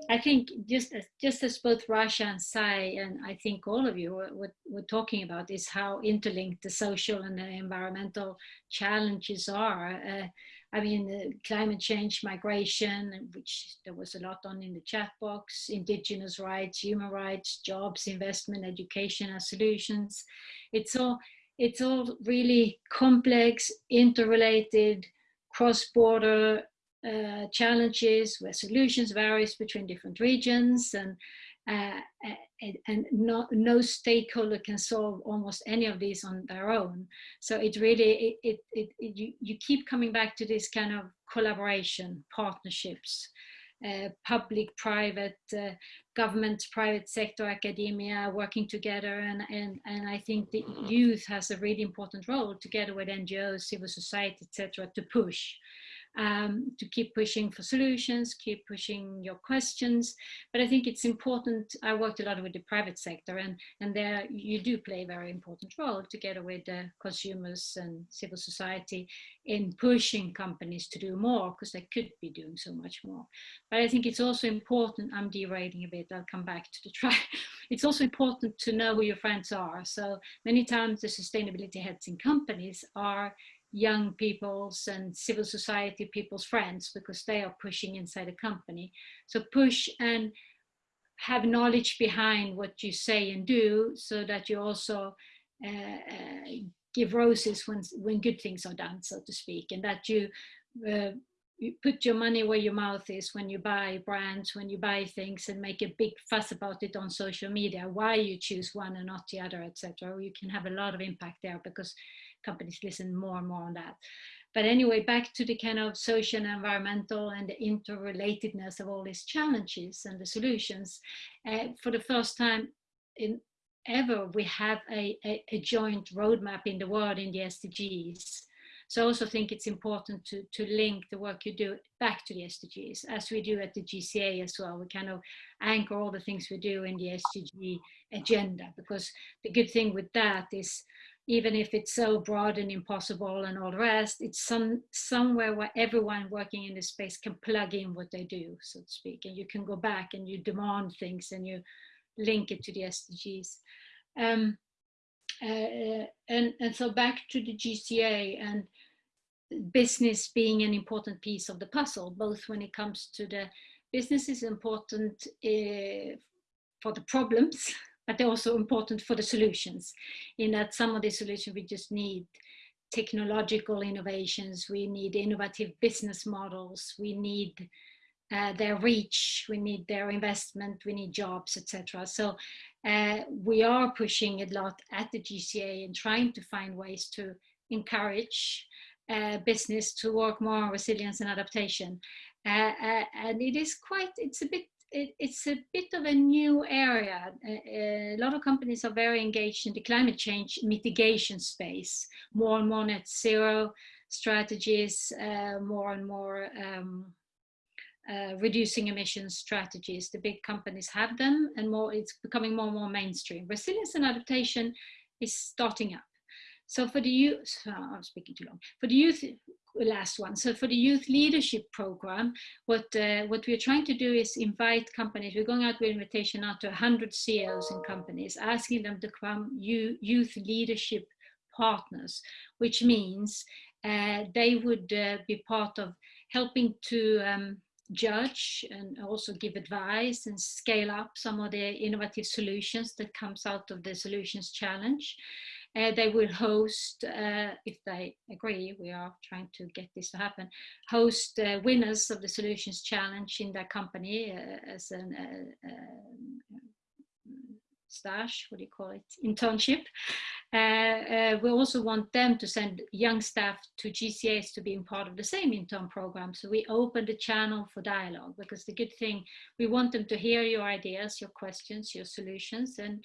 Speaker 10: I think just as, just as both Rasha and Txai, and I think all of you were, talking about is how interlinked the social and the environmental challenges are. Uh, I mean, climate change, migration, which there was a lot on in the chat box, indigenous rights, human rights, jobs, investment, education as solutions. It's all, it's all really complex, interrelated, cross-border uh, challenges where solutions varies between different regions and uh, and, no, no stakeholder can solve almost any of these on their own. So it really, it, it, it, it you, you keep coming back to this kind of collaboration, partnerships, uh, public, private, uh, government, private sector, academia working together. And, and, and I think the youth has a really important role together with NGOs, civil society, etc., to push um, to keep pushing for solutions, keep pushing your questions. But I think it's important, I worked a lot with the private sector and, and there you do play a very important role together with the consumers and civil society in pushing companies to do more because they could be doing so much more. But I think it's also important, I'm derailing a bit, I'll come back to the try. *laughs* It's also important to know who your friends are. So many times the sustainability heads in companies are young people's and civil society people's friends because they are pushing inside a company. So push and have knowledge behind what you say and do so that you also uh, uh, give roses when, when good things are done, so to speak, and that you, uh, you put your money where your mouth is when you buy brands, when you buy things and make a big fuss about it on social media, why you choose one and not the other, etc. You can have a lot of impact there because companies listen more and more on that. But anyway, back to the kind of social and environmental and the interrelatedness of all these challenges and the solutions. Uh, for the first time in ever, we have a, a, a, joint roadmap in the world in the SDGs. So I also think it's important to, to link the work you do back to the SDGs, as we do at the GCA as well. We kind of anchor all the things we do in the SDG agenda, because the good thing with that is even if it's so broad and impossible and all the rest, it's some somewhere where everyone working in this space can plug in what they do, so to speak, and you can go back and you demand things and you link it to the SDGs. Um, uh, and, and so back to the GCA and business being an important piece of the puzzle, both when it comes to the business is important uh, for the problems *laughs* but they're also important for the solutions in that some of the solutions we just need technological innovations, we need innovative business models, we need uh, their reach, we need their investment, we need jobs, etc. So uh, we are pushing a lot at the GCA and trying to find ways to encourage uh, business to work more on resilience and adaptation. Uh, uh, and it is quite, it's a bit it, it's a bit of a new area. A, a, lot of companies are very engaged in the climate change mitigation space, more and more net zero strategies, uh, more and more um, uh, reducing emissions strategies. The big companies have them and more, it's becoming more and more mainstream. Resilience and adaptation is starting up. So for the youth, I'm speaking too long. For the youth, last one. So for the youth leadership program, what uh, what we're trying to do is invite companies. We're going out with invitation out to 100 CEOs and companies, asking them to become youth leadership partners, which means uh, they would uh, be part of helping to um, judge and also give advice and scale up some of the innovative solutions that comes out of the solutions challenge. Uh, they will host, uh, if they agree, we are trying to get this to happen, host uh, winners of the Solutions Challenge in their company uh, as an uh, um, stash, what do you call it, internship. Uh, we also want them to send young staff to GCAs to be part of the same intern program. So we open the channel for dialogue because the good thing, we want them to hear your ideas, your questions, your solutions, and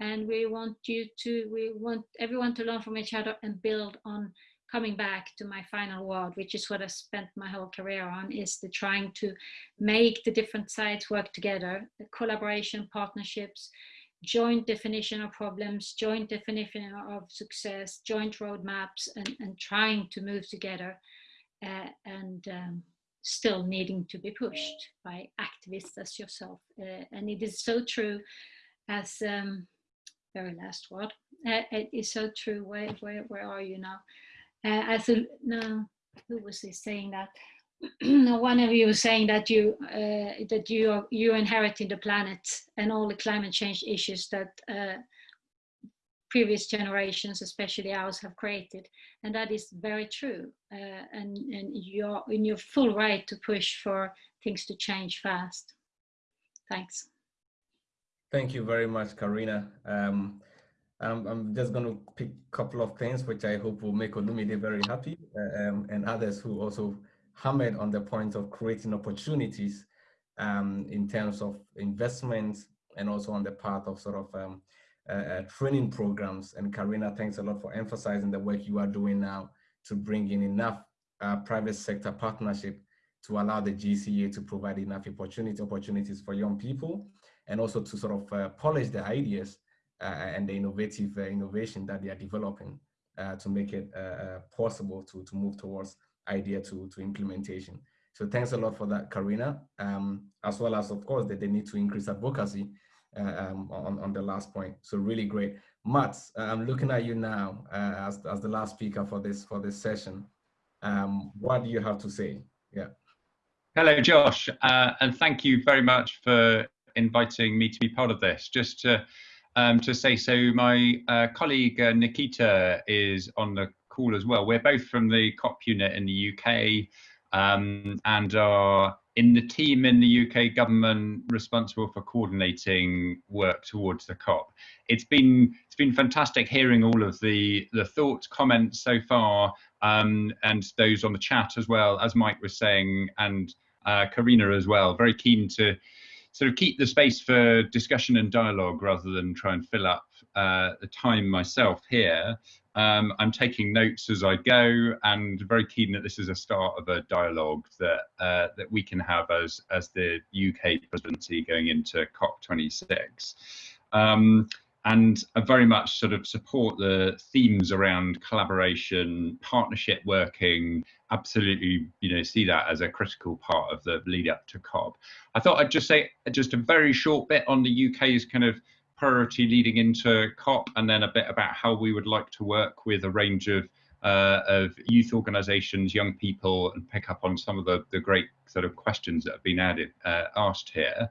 Speaker 10: and we want you to we want everyone to learn from each other and build on coming back to my final word which is what i spent my whole career on is the trying to make the different sides work together. The collaboration partnerships joint definition of problems joint definition of success joint roadmaps and, and trying to move together uh, and um, still needing to be pushed by activists as yourself. Uh, and it is so true as um, very last word. Uh, it is so true. Where, where, where are you now? Uh, I thought, no, who was he saying that? *clears throat* No, one of you was saying that you uh, that you are you inheriting the planet and all the climate change issues that uh, previous generations, especially ours, have created, and that is very true. Uh, and and you're in your full right to push for things to change fast. Thanks.
Speaker 1: Thank you very much, Karina. Um, I'm, I'm just going to pick a couple of things which I hope will make Olumide very happy uh, um, and others who also hammered on the point of creating opportunities um, in terms of investments and also on the part of sort of um, uh, uh, training programs. And Karina, thanks a lot for emphasizing the work you are doing now to bring in enough uh, private sector partnership to allow the GCA to provide enough opportunity, opportunities for young people and also to sort of uh, polish the ideas uh, and the innovative uh, innovation that they are developing to make it possible to, to move towards idea to, to implementation. So thanks a lot for that, Karina, um, as well as, of course, that they need to increase advocacy um, on, on the last point. So really great. Mats, I'm looking at you now uh, as, as the last speaker for this, for this session. Um, what do you have to say? Yeah.
Speaker 11: Hello, Josh, uh, and thank you very much for inviting me to be part of this. Just to, um, to say, so my uh, colleague uh, Nikita is on the call as well. We're both from the COP unit in the UK um, and are in the team in the UK government responsible for coordinating work towards the COP. It's been it's been fantastic hearing all of the the thoughts, comments so far, um, and those on the chat as well, as Mike was saying, and uh, Karina as well. Very keen to sort of keep the space for discussion and dialogue rather than try and fill up uh, the time myself here. Um, I'm taking notes as I go and very keen that this is a start of a dialogue that uh, that we can have as as the UK presidency going into COP26. Um, and I very much sort of support the themes around collaboration, partnership working, absolutely, you know, see that as a critical part of the lead up to COP. I thought I'd just say just a very short bit on the UK's kind of priority leading into COP and then a bit about how we would like to work with a range of uh, of youth organisations, young people, and pick up on some of the, the great sort of questions that have been added, uh, asked here.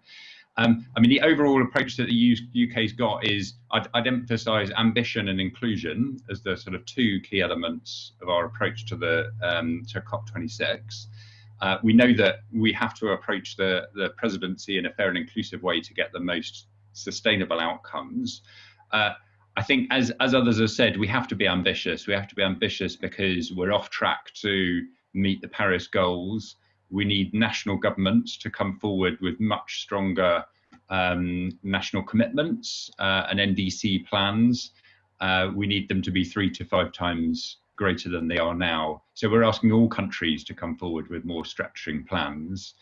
Speaker 11: Um, I mean, the overall approach that the UK's got is I'd, I'd emphasise ambition and inclusion as the sort of two key elements of our approach to the um, to COP26. Uh, we know that we have to approach the, the presidency in a fair and inclusive way to get the most sustainable outcomes. Uh, I think, as as others have said, we have to be ambitious. We have to be ambitious because we're off track to meet the Paris goals we need national governments to come forward with much stronger um, national commitments uh, and NDC plans. Uh, we need them to be three to five times greater than they are now. So we're asking all countries to come forward with more stretching plans.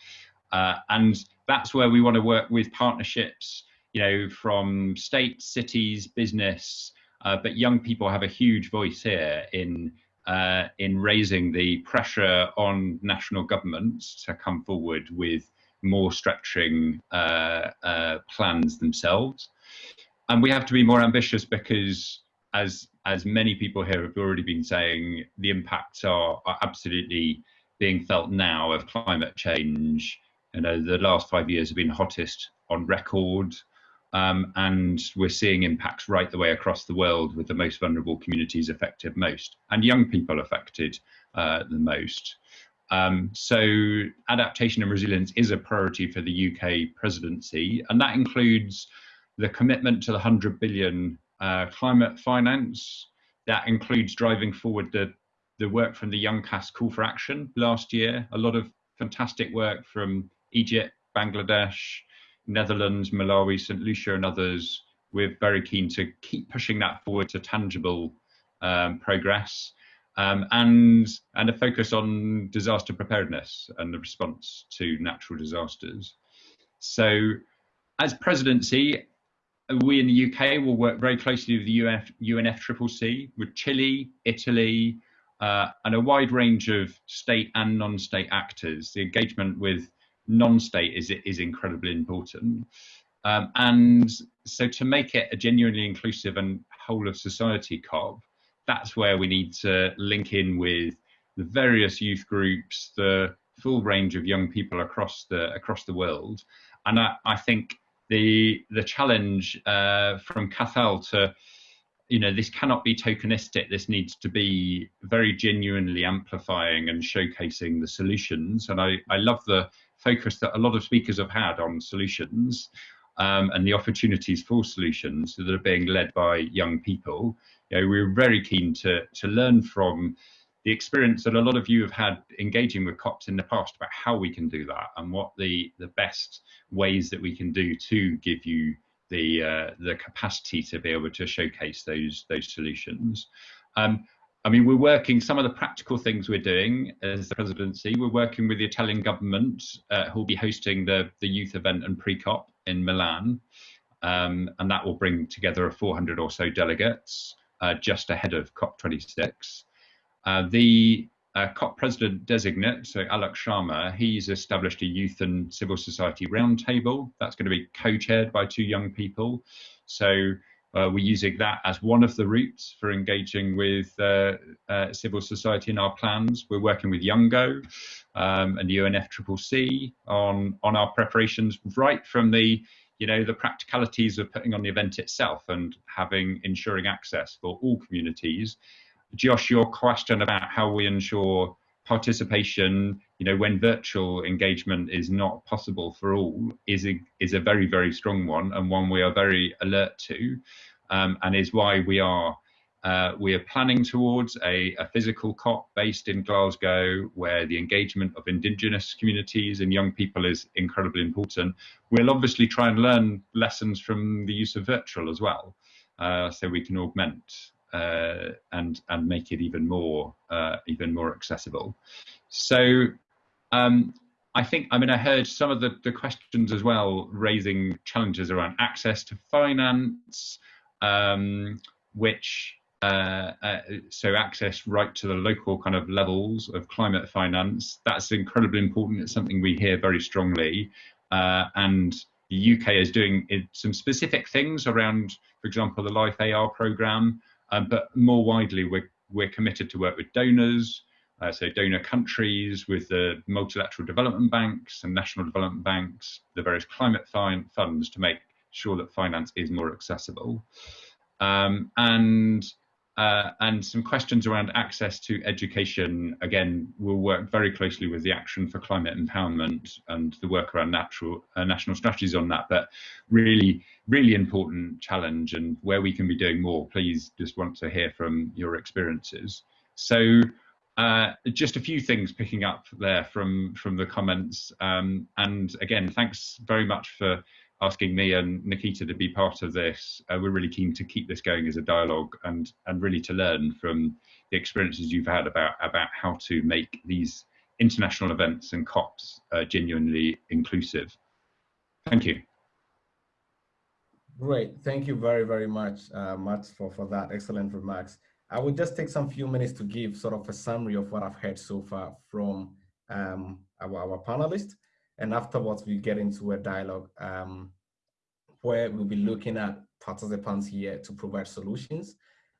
Speaker 11: Uh, and that's where we want to work with partnerships, you know, from states, cities, business, uh, but young people have a huge voice here in uh, in raising the pressure on national governments to come forward with more stretching uh, uh, plans themselves. And we have to be more ambitious because, as as many people here have already been saying, the impacts are, are absolutely being felt now of climate change you know, the last five years have been hottest on record. Um, and we're seeing impacts right the way across the world with the most vulnerable communities affected most and young people affected uh, the most. Um, so adaptation and resilience is a priority for the UK presidency, and that includes the commitment to the 100 billion uh, climate finance. That includes driving forward the, the work from the UNCAS Call for Action last year. A lot of fantastic work from Egypt, Bangladesh, Netherlands, Malawi, St. Lucia, and others. We're very keen to keep pushing that forward to tangible um, progress um, and and a focus on disaster preparedness and the response to natural disasters. So, as presidency, we in the UK will work very closely with the UF, UNFCCC, with Chile, Italy, uh, and a wide range of state and non-state actors. The engagement with non-state is is incredibly important. Um, and so to make it a genuinely inclusive and whole of society COP, that's where we need to link in with the various youth groups, the full range of young people across the across the world. And I, I think the the challenge uh, from Cathal to you know this cannot be tokenistic this needs to be very genuinely amplifying and showcasing the solutions and i i love the focus that a lot of speakers have had on solutions um, and the opportunities for solutions that are being led by young people you know, we're very keen to, to learn from the experience that a lot of you have had engaging with COPs in the past about how we can do that and what the, the best ways that we can do to give you the, uh, the capacity to be able to showcase those, those solutions. Um, I mean, we're working, some of the practical things we're doing as the presidency, we're working with the Italian government uh, who will be hosting the, the youth event and pre-COP in Milan. Um, and that will bring together 400 or so delegates uh, just ahead of COP26. Uh, the uh, COP president designate, so Alok Sharma, he's established a youth and civil society roundtable. That's going to be co-chaired by two young people. So uh, we're using that as one of the routes for engaging with uh, uh, civil society in our plans. We're working with Youngo um, and the UNFCCC on, on our preparations right from the you know the practicalities of putting on the event itself and having ensuring access for all communities josh your question about how we ensure participation you know when virtual engagement is not possible for all is a is a very very strong one and one we are very alert to um, and is why we are uh, we are planning towards a, a, physical COP based in Glasgow, where the engagement of Indigenous communities and young people is incredibly important. We'll obviously try and learn lessons from the use of virtual as well, uh, so we can augment uh, and and make it even more uh, even more accessible. So. Um, I think, I mean, I heard some of the, the questions as well raising challenges around access to finance, um, which uh, uh, so access right to the local kind of levels of climate finance that's incredibly important it's something we hear very strongly uh, and the UK is doing some specific things around for example the LIFE-AR program um, but more widely we're, we're committed to work with donors uh, so donor countries with the multilateral development banks and national development banks the various climate funds to make sure that finance is more accessible. Um, and uh, and some questions around access to education. Again, we'll work very closely with the Action for Climate Empowerment and the work around natural, uh, national strategies on that. But really, really important challenge and where we can be doing more. Please just want to hear from your experiences. So uh, just a few things picking up there from from the comments. Um, and again, thanks very much for asking me and Nikita to be part of this. Uh, we're really keen to keep this going as a dialogue and and really to learn from the experiences you've had about about how to make these international events and COPs uh, genuinely inclusive. Thank you.
Speaker 1: Great. Thank you very, very much, uh, Matt, for, for that excellent remarks. I will just take some few minutes to give sort of a summary of what I've heard so far from um, our, our panelists. And afterwards, we get into a dialogue um, where we'll be looking at participants here to provide solutions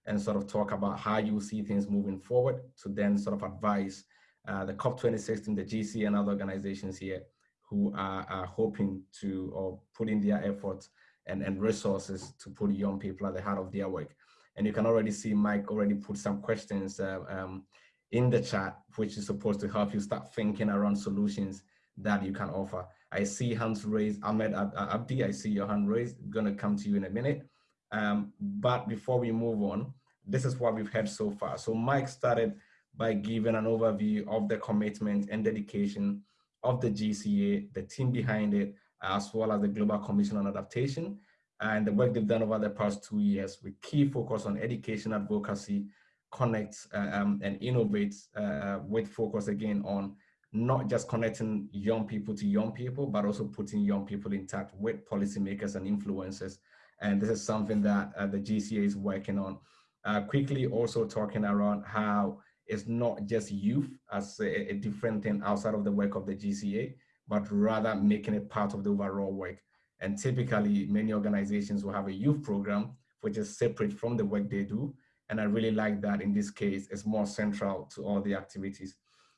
Speaker 1: and sort of talk about how you see things moving forward to then sort of advise uh, the COP26 and the GC and other organizations here who are, are hoping to or putting their efforts and, and resources to put young people at the heart of their work. And you can already see Mike already put some questions uh, um, in the chat, which is supposed to help you start thinking around solutions that you can offer. I see hands raised, Ahmed Abdi, I see your hand raised, I'm gonna come to you in a minute. Um, but before we move on, this is what we've heard so far. So Mike started by giving an overview of the commitment and dedication of the GCA, the team behind it, as well as the Global Commission on Adaptation, and the work they've done over the past two years with key focus on education advocacy, connect uh, um, and innovate uh, with focus again on not just connecting young people to young people, but also putting young people in touch with policymakers and influencers. And this is something that uh, the GCA is working on. Uh, quickly also talking around how it's not just youth as a, a, different thing outside of the work of the GCA, but rather making it part of the overall work. And typically many organizations will have a youth program, which is separate from the work they do. And I really like that in this case, it's more central to all the activities.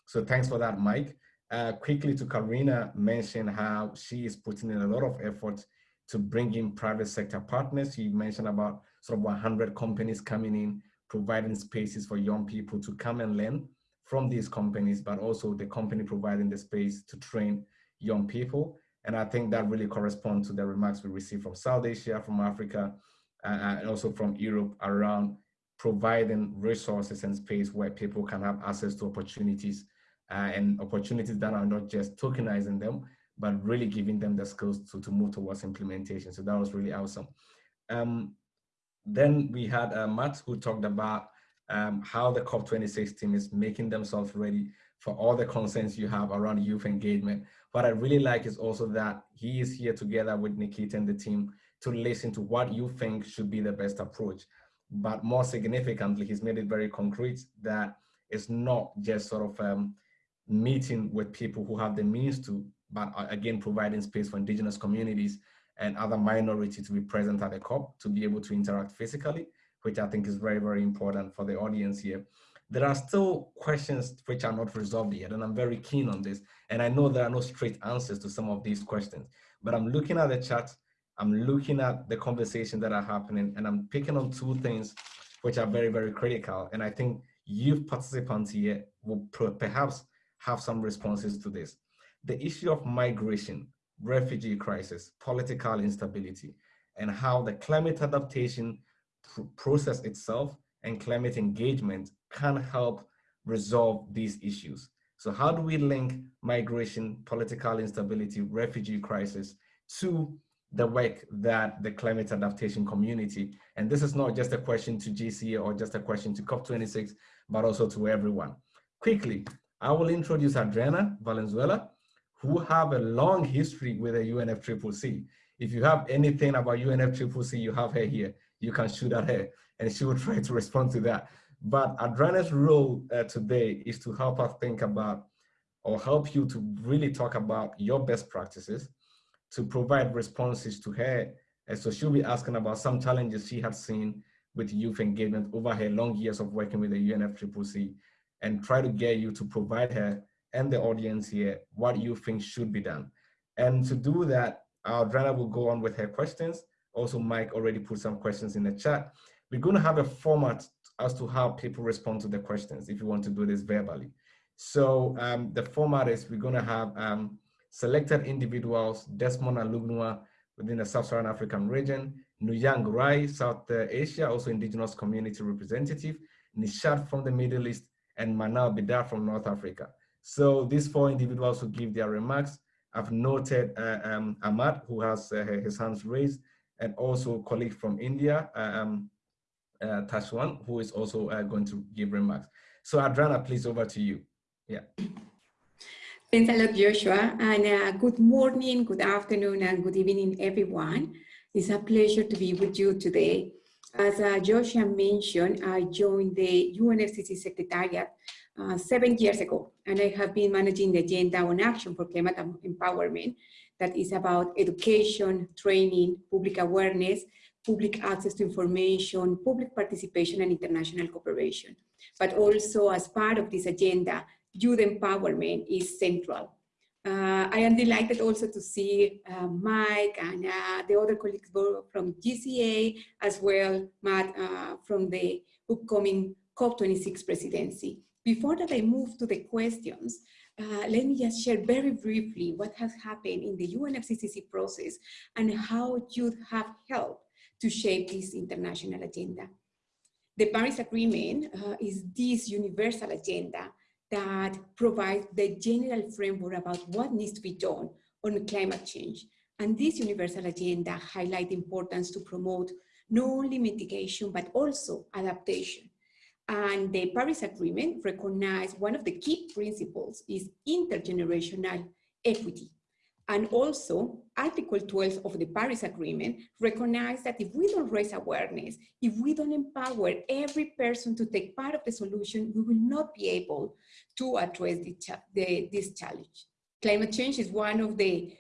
Speaker 1: So thanks for that, Mike. Uh, quickly to Karina mention how she is putting in a lot of effort to bring in private sector partners. You mentioned about sort of 100 companies coming in, providing spaces for young people to come and learn from these companies, but also the company providing the space to train young people. And I think that really corresponds to the remarks we received from South Asia, from Africa, uh, and also from Europe around providing resources and space where people can have access to opportunities uh, and opportunities that are not just tokenizing them, but really giving them the skills to, to move towards implementation. So that was really awesome. Um, then we had uh, Matt who talked about um, how the COP26 team is making themselves ready for all the concerns you have around youth engagement. What I really like is also that he is here together with Nikita and the team to listen to what you think should be the best approach. But more significantly, he's made it very concrete that it's not just sort of um, meeting with people who have the means to, but again, providing space for indigenous communities and other minorities to be present at the COP to be able to interact physically, which I think is very, very important for the audience here. There are still questions which are not resolved yet, and I'm very keen on this. And I know there are no straight answers to some of these questions, but I'm looking at the chat, I'm looking at the conversations that are happening, and I'm picking on two things which are very, very critical. And I think youth participants here will perhaps have some responses to this. The issue of migration, refugee crisis, political instability, and how the climate adaptation pr process itself and climate engagement can help resolve these issues. So how do we link migration, political instability, refugee crisis to the work that the climate adaptation community, and this is not just a question to GCA or just a question to COP26, but also to everyone. Quickly, I will introduce Adriana Valenzuela, who have a long history with the UNFCCC. If you have anything about UNFCCC, you have her here. You can shoot at her and she will *laughs* try to respond to that. But Adriana's role uh, today is to help us think about or help you to really talk about your best practices to provide responses to her. And so she'll be asking about some challenges she has seen with youth engagement over her long years of working with the UNFCCC and try to get you to provide her and the audience here what you think should be done. And to do that, Adriana will go on with her questions. Also, Mike already put some questions in the chat. We're going to have a format as to how people respond to the questions if you want to do this verbally. So um, the format is we're going to have um, selected individuals, Desmond Alugnoa within the Sub-Saharan African region, Nuyang Rai, South Asia, also indigenous community representative, Nishad from the Middle East, and Manal Bidar from North Africa. So these four individuals who give their remarks. I've noted uh, um, Ahmad, who has uh, his hands raised, and also colleague from India, uh, um, uh, Tashwan, who is also uh, going to give remarks. So Adriana, please over to you. Yeah.
Speaker 12: Thanks a lot, Joshua, and uh, good morning, good afternoon, and good evening, everyone. It's a pleasure to be with you today. As uh, Joshua mentioned, I joined the UNFCCC Secretariat uh, seven years ago, and I have been managing the Agenda on Action for Climate Empowerment that is about education, training, public awareness, public access to information, public participation, and international cooperation. But also as part of this agenda, youth empowerment is central. Uh, I am delighted also to see uh, Mike and uh, the other colleagues from GCA, as well, Matt, uh, from the upcoming COP26 presidency. Before that I move to the questions, uh, let me just share very briefly what has happened in the UNFCCC process and how youth have helped to shape this international agenda. The Paris Agreement uh, is this universal agenda that provides the general framework about what needs to be done on climate change. And this universal agenda highlights the importance to promote not only mitigation, but also adaptation. And the Paris Agreement recognized one of the key principles is intergenerational equity. And also, Article 12 of the Paris Agreement recognized that if we don't raise awareness, if we don't empower every person to take part of the solution, we will not be able to address the, the, this challenge. Climate change is one of the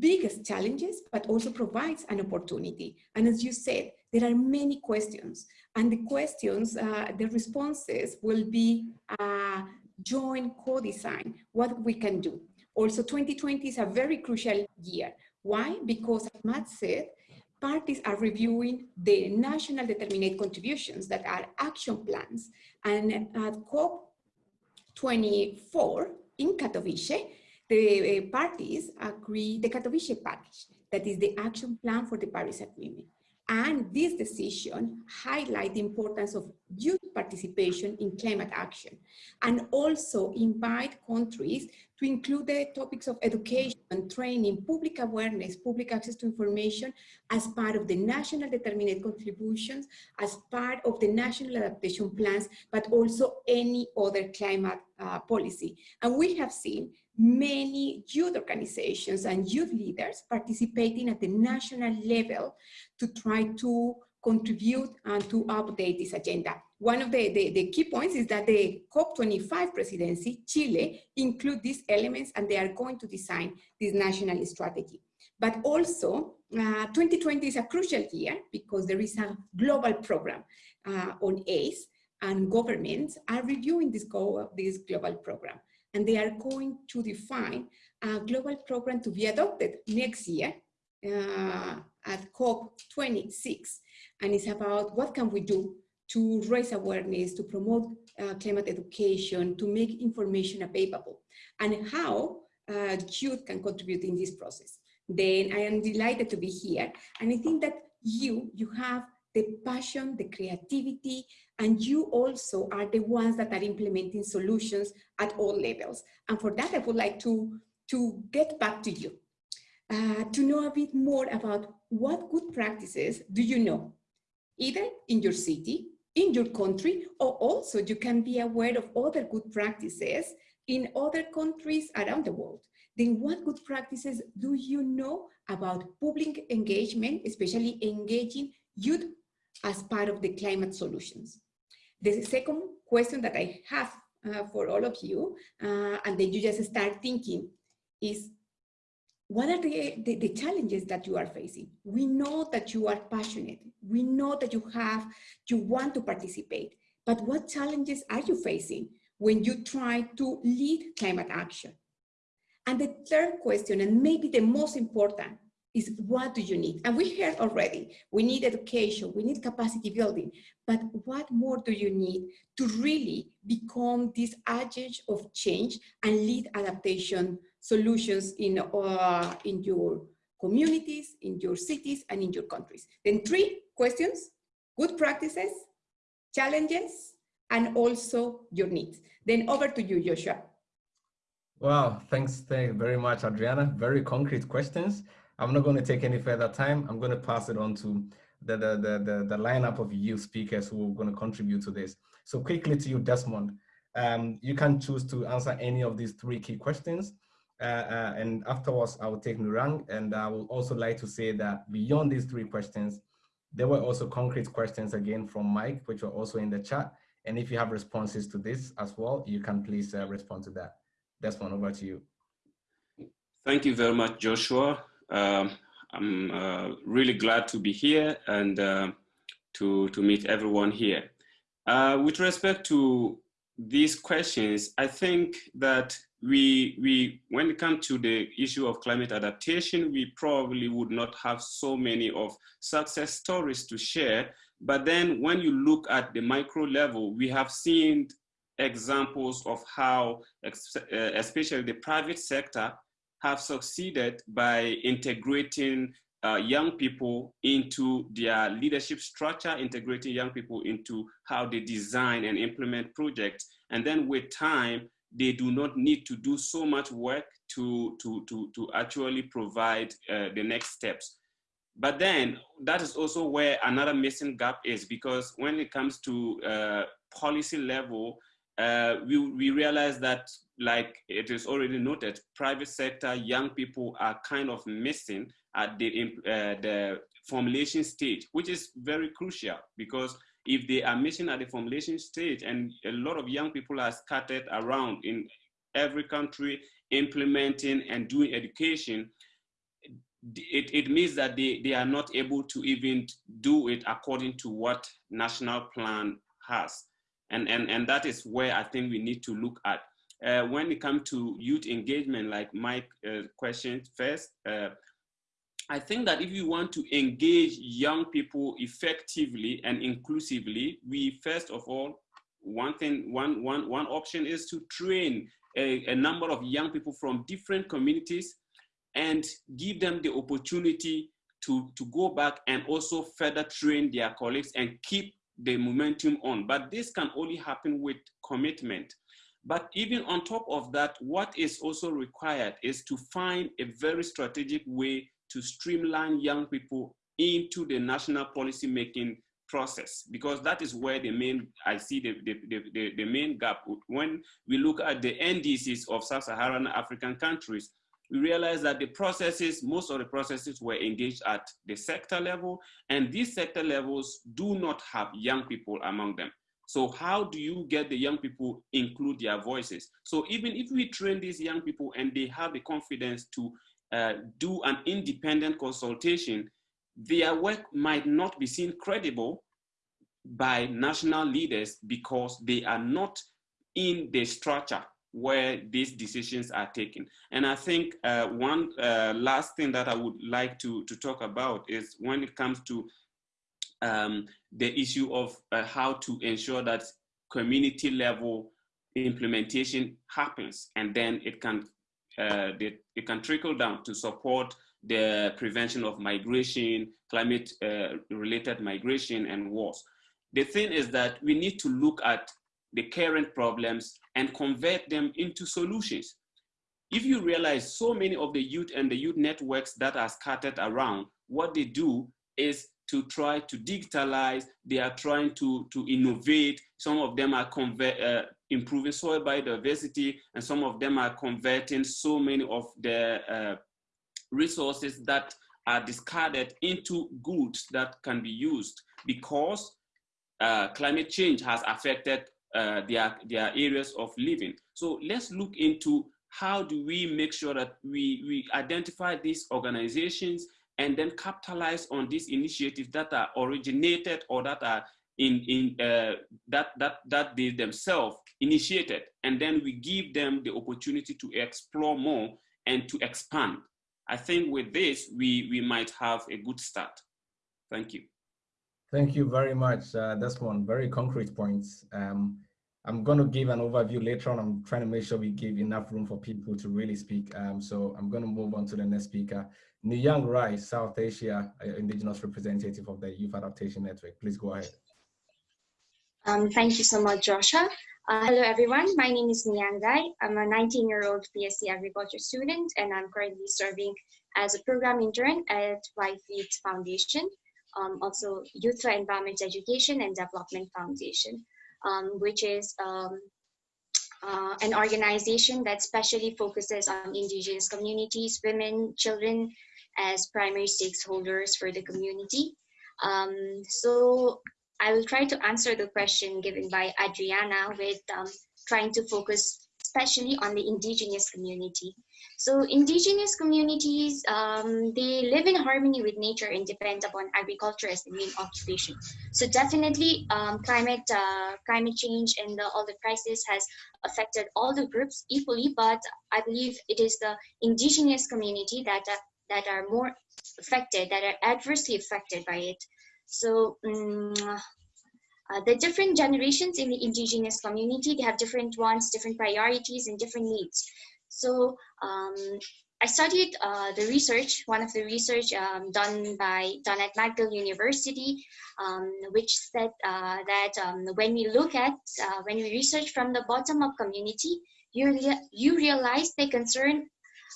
Speaker 12: biggest challenges, but also provides an opportunity. And as you said, there are many questions. And the questions, uh, the responses will be uh, joint co-design, what we can do. Also, 2020 is a very crucial year. Why? Because as Matt said, parties are reviewing the national determinate contributions that are action plans. And at COP24 in Katowice, the uh, parties agree the Katowice package, that is the action plan for the Paris Agreement. And this decision highlight the importance of youth participation in climate action and also invite countries to include the topics of education, and training, public awareness, public access to information as part of the national determinate contributions, as part of the national adaptation plans, but also any other climate uh, policy. And we have seen many youth organizations and youth leaders participating at the national level to try to contribute and to update this agenda. One of the, the, the, key points is that the COP25 presidency, Chile, include these elements and they are going to design this national strategy. But also, uh, 2020 is a crucial year because there is a global program uh, on ACE and governments are reviewing this, go, this global program and they are going to define a global program to be adopted next year uh, at COP26. And it's about what can we do to raise awareness, to promote uh, climate education, to make information available, and how uh, youth can contribute in this process. Then I am delighted to be here. And I think that you, you have the passion, the creativity, and you also are the ones that are implementing solutions at all levels. And for that, I would like to, to get back to you, uh, to know a bit more about what good practices do you know, either in your city, in your country, or also you can be aware of other good practices in other countries around the world. Then what good practices do you know about public engagement, especially engaging youth as part of the climate solutions. The second question that I have uh, for all of you, uh, and then you just start thinking, is what are the, the, the, challenges that you are facing? We know that you are passionate. We know that you have, you want to participate, but what challenges are you facing when you try to lead climate action? And the third question, and maybe the most important, is what do you need? And we heard already, we need education, we need capacity building, but what more do you need to really become this agent of change and lead adaptation solutions in, uh, in your communities, in your cities, and in your countries? Then three questions, good practices, challenges, and also your needs. Then over to you, Joshua.
Speaker 1: Wow, thanks, thanks very much, Adriana. Very concrete questions. I'm not going to take any further time. I'm going to pass it on to the, the, the, the, the lineup of youth speakers who are going to contribute to this. So quickly to you, Desmond. Um, you can choose to answer any of these three key questions. Uh, uh, and afterwards, I will take Nurang. And I will also like to say that beyond these three questions, there were also concrete questions again from Mike, which were also in the chat. And if you have responses to this as well, you can please uh, respond to that. Desmond, over to you.
Speaker 13: Thank you very much, Joshua. Um, I'm uh, really glad to be here and uh, to, to meet everyone here. Uh, with respect to these questions, I think that we, we, when it comes to the issue of climate adaptation, we probably would not have so many of success stories to share. But then when you look at the micro level, we have seen examples of how, uh, especially the private sector, have succeeded by integrating uh, young people into their leadership structure, integrating young people into how they design and implement projects. And then with time, they do not need to do so much work to, to, to, to actually provide uh, the next steps. But then that is also where another missing gap is because when it comes to uh, policy level, uh, we, we realize that like it is already noted, private sector, young people are kind of missing at the, uh, the formulation stage, which is very crucial because if they are missing at the formulation stage and a lot of young people are scattered around in every country implementing and doing education, it, it means that they, they are not able to even do it according to what national plan has. And, and, and that is where I think we need to look at. Uh, when it comes to youth engagement, like Mike uh, questioned first, uh, I think that if you want to engage young people effectively and inclusively, we first of all, one thing, one, one, one option is to train a, a number of young people from different communities and give them the opportunity to, to go back and also further train their colleagues and keep the momentum on. But this can only happen with commitment. But even on top of that, what is also required is to find a very strategic way to streamline young people into the national policy making process because that is where the main i see the, the, the, the, main gap when we look at the ndcs of sub-saharan african countries we realize that the processes, most of the processes were engaged at the sector level, and these sector levels do not have young people among them. So how do you get the young people include their voices? So even if we train these young people and they have the confidence to uh, do an independent consultation, their work might not be seen credible by national leaders because they are not in the structure where these decisions are taken. And I think uh, one uh, last thing that I would like to, to talk about is when it comes to um, the issue of uh, how to ensure that community level implementation happens and then it can uh, it can trickle down to support the prevention of migration, climate uh, related migration and wars. The thing is that we need to look at the current problems and convert them into solutions. If you realize so many of the youth and the youth networks that are scattered around, what they do is to try to digitalize, they are trying to, to innovate. Some of them are convert, uh, improving soil biodiversity, and some of them are converting so many of the uh, resources that are discarded into goods that can be used because uh, climate change has affected uh, their, their areas of living. So let's look into how do we make sure that we, we identify these organizations and then capitalize on these initiatives that are originated or that are in, in uh, that, that, that they themselves initiated. And then we give them the opportunity to explore more and to expand. I think with this, we, we might have a good start. Thank you.
Speaker 1: Thank you very much, uh, Desmond. Very concrete points. Um, I'm going to give an overview later on. I'm trying to make sure we give enough room for people to really speak. Um, so I'm going to move on to the next speaker. Niyang Rai, South Asia uh, Indigenous representative of the Youth Adaptation Network. Please go ahead.
Speaker 14: Um, thank you so much, Joshua. Uh, hello, everyone. My name is Niyang Rai. I'm a 19-year-old BSc Agriculture student, and I'm currently serving as a program intern at YFEED Foundation um, also Youth for Environment Education and Development Foundation, um, which is um, uh, an organization that specially focuses on indigenous communities, women, children as primary stakeholders for the community. Um, so I will try to answer the question given by Adriana with um, trying to focus especially on the indigenous community. So indigenous communities, um, they live in harmony with nature and depend upon agriculture as the main occupation. So definitely um, climate, uh, climate change and the, all the crisis has affected all the groups equally, but I believe it is the indigenous community that, uh, that are more affected, that are adversely affected by it. So um, uh, the different generations in the indigenous community, they have different wants, different priorities, and different needs. So um, I studied uh, the research, one of the research um, done by done at McGill University, um, which said uh, that um, when we look at, uh, when we research from the bottom up community, you, you realize the concern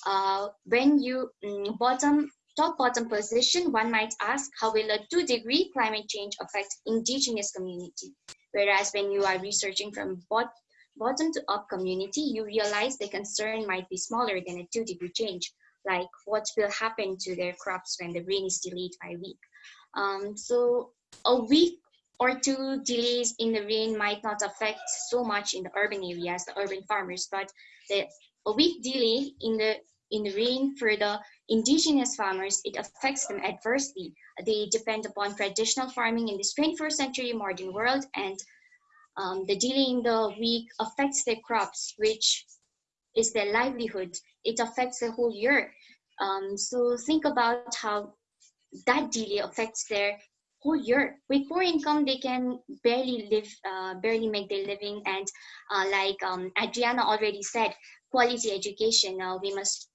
Speaker 14: uh, when you um, bottom top bottom position, one might ask how will a two degree climate change affect indigenous community? Whereas when you are researching from bot bottom to up community, you realize the concern might be smaller than a two degree change, like what will happen to their crops when the rain is delayed by a week. Um, so a week or two delays in the rain might not affect so much in the urban areas, the urban farmers, but the, a week delay in the in the rain for the indigenous farmers, it affects them adversely. They depend upon traditional farming in this 21st century modern world and um, the delay in the week affects their crops, which is their livelihood. It affects the whole year. Um, so think about how that delay affects their whole year. With poor income, they can barely live, uh, barely make their living. And uh, like um, Adriana already said, quality education. Uh, we must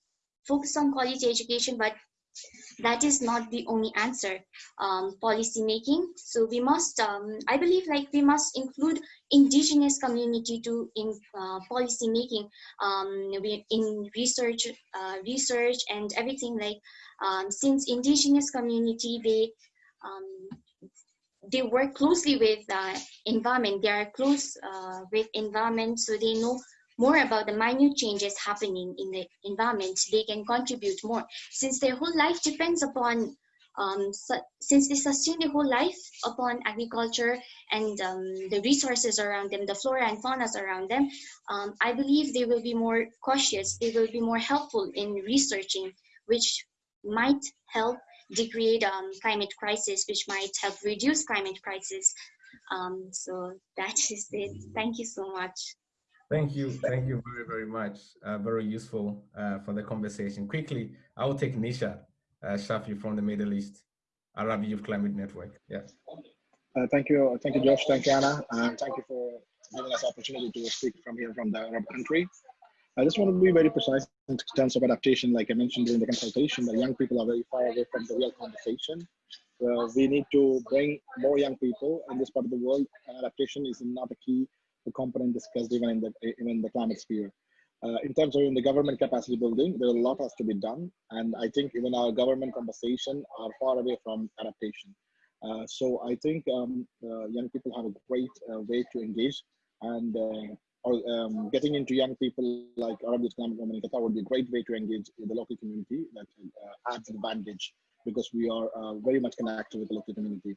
Speaker 14: focus on quality education, but that is not the only answer um, policy making so we must um, i believe like we must include indigenous community to in uh, policy making um, in research uh, research and everything like um, since indigenous community they um, they work closely with uh, environment. They are close uh, with environment so they know more about the minute changes happening in the environment, they can contribute more. Since their whole life depends upon, um, since they sustain their whole life upon agriculture and um, the resources around them, the flora and fauna around them, um, I believe they will be more cautious, they will be more helpful in researching, which might help degrade um, climate crisis, which might help reduce climate crisis. Um, so that is it. Thank you so much.
Speaker 1: Thank you. Thank you very, very much. Uh, very useful uh, for the conversation. Quickly, I will take Nisha uh, Shafi from the Middle East Arab Youth Climate Network. Yes.
Speaker 15: Uh, thank you. Thank you, Josh. Thank you, Anna. And thank you for giving us opportunity to speak from here from the Arab country. I just want to be very precise in terms of adaptation. Like I mentioned during the consultation, the young people are very far away from the real conversation. we need to bring more young people in this part of the world. Adaptation is not a key the component discussed even in the even in the climate sphere. Uh, in terms of in the government capacity building, there a lot has to be done, and I think even our government conversation are far away from adaptation. Uh, so I think um, uh, young people have a great uh, way to engage, and uh, or, um, getting into young people like Arab Islamic Women in Qatar would be a great way to engage in the local community that uh, adds advantage because we are very much connected with the local community.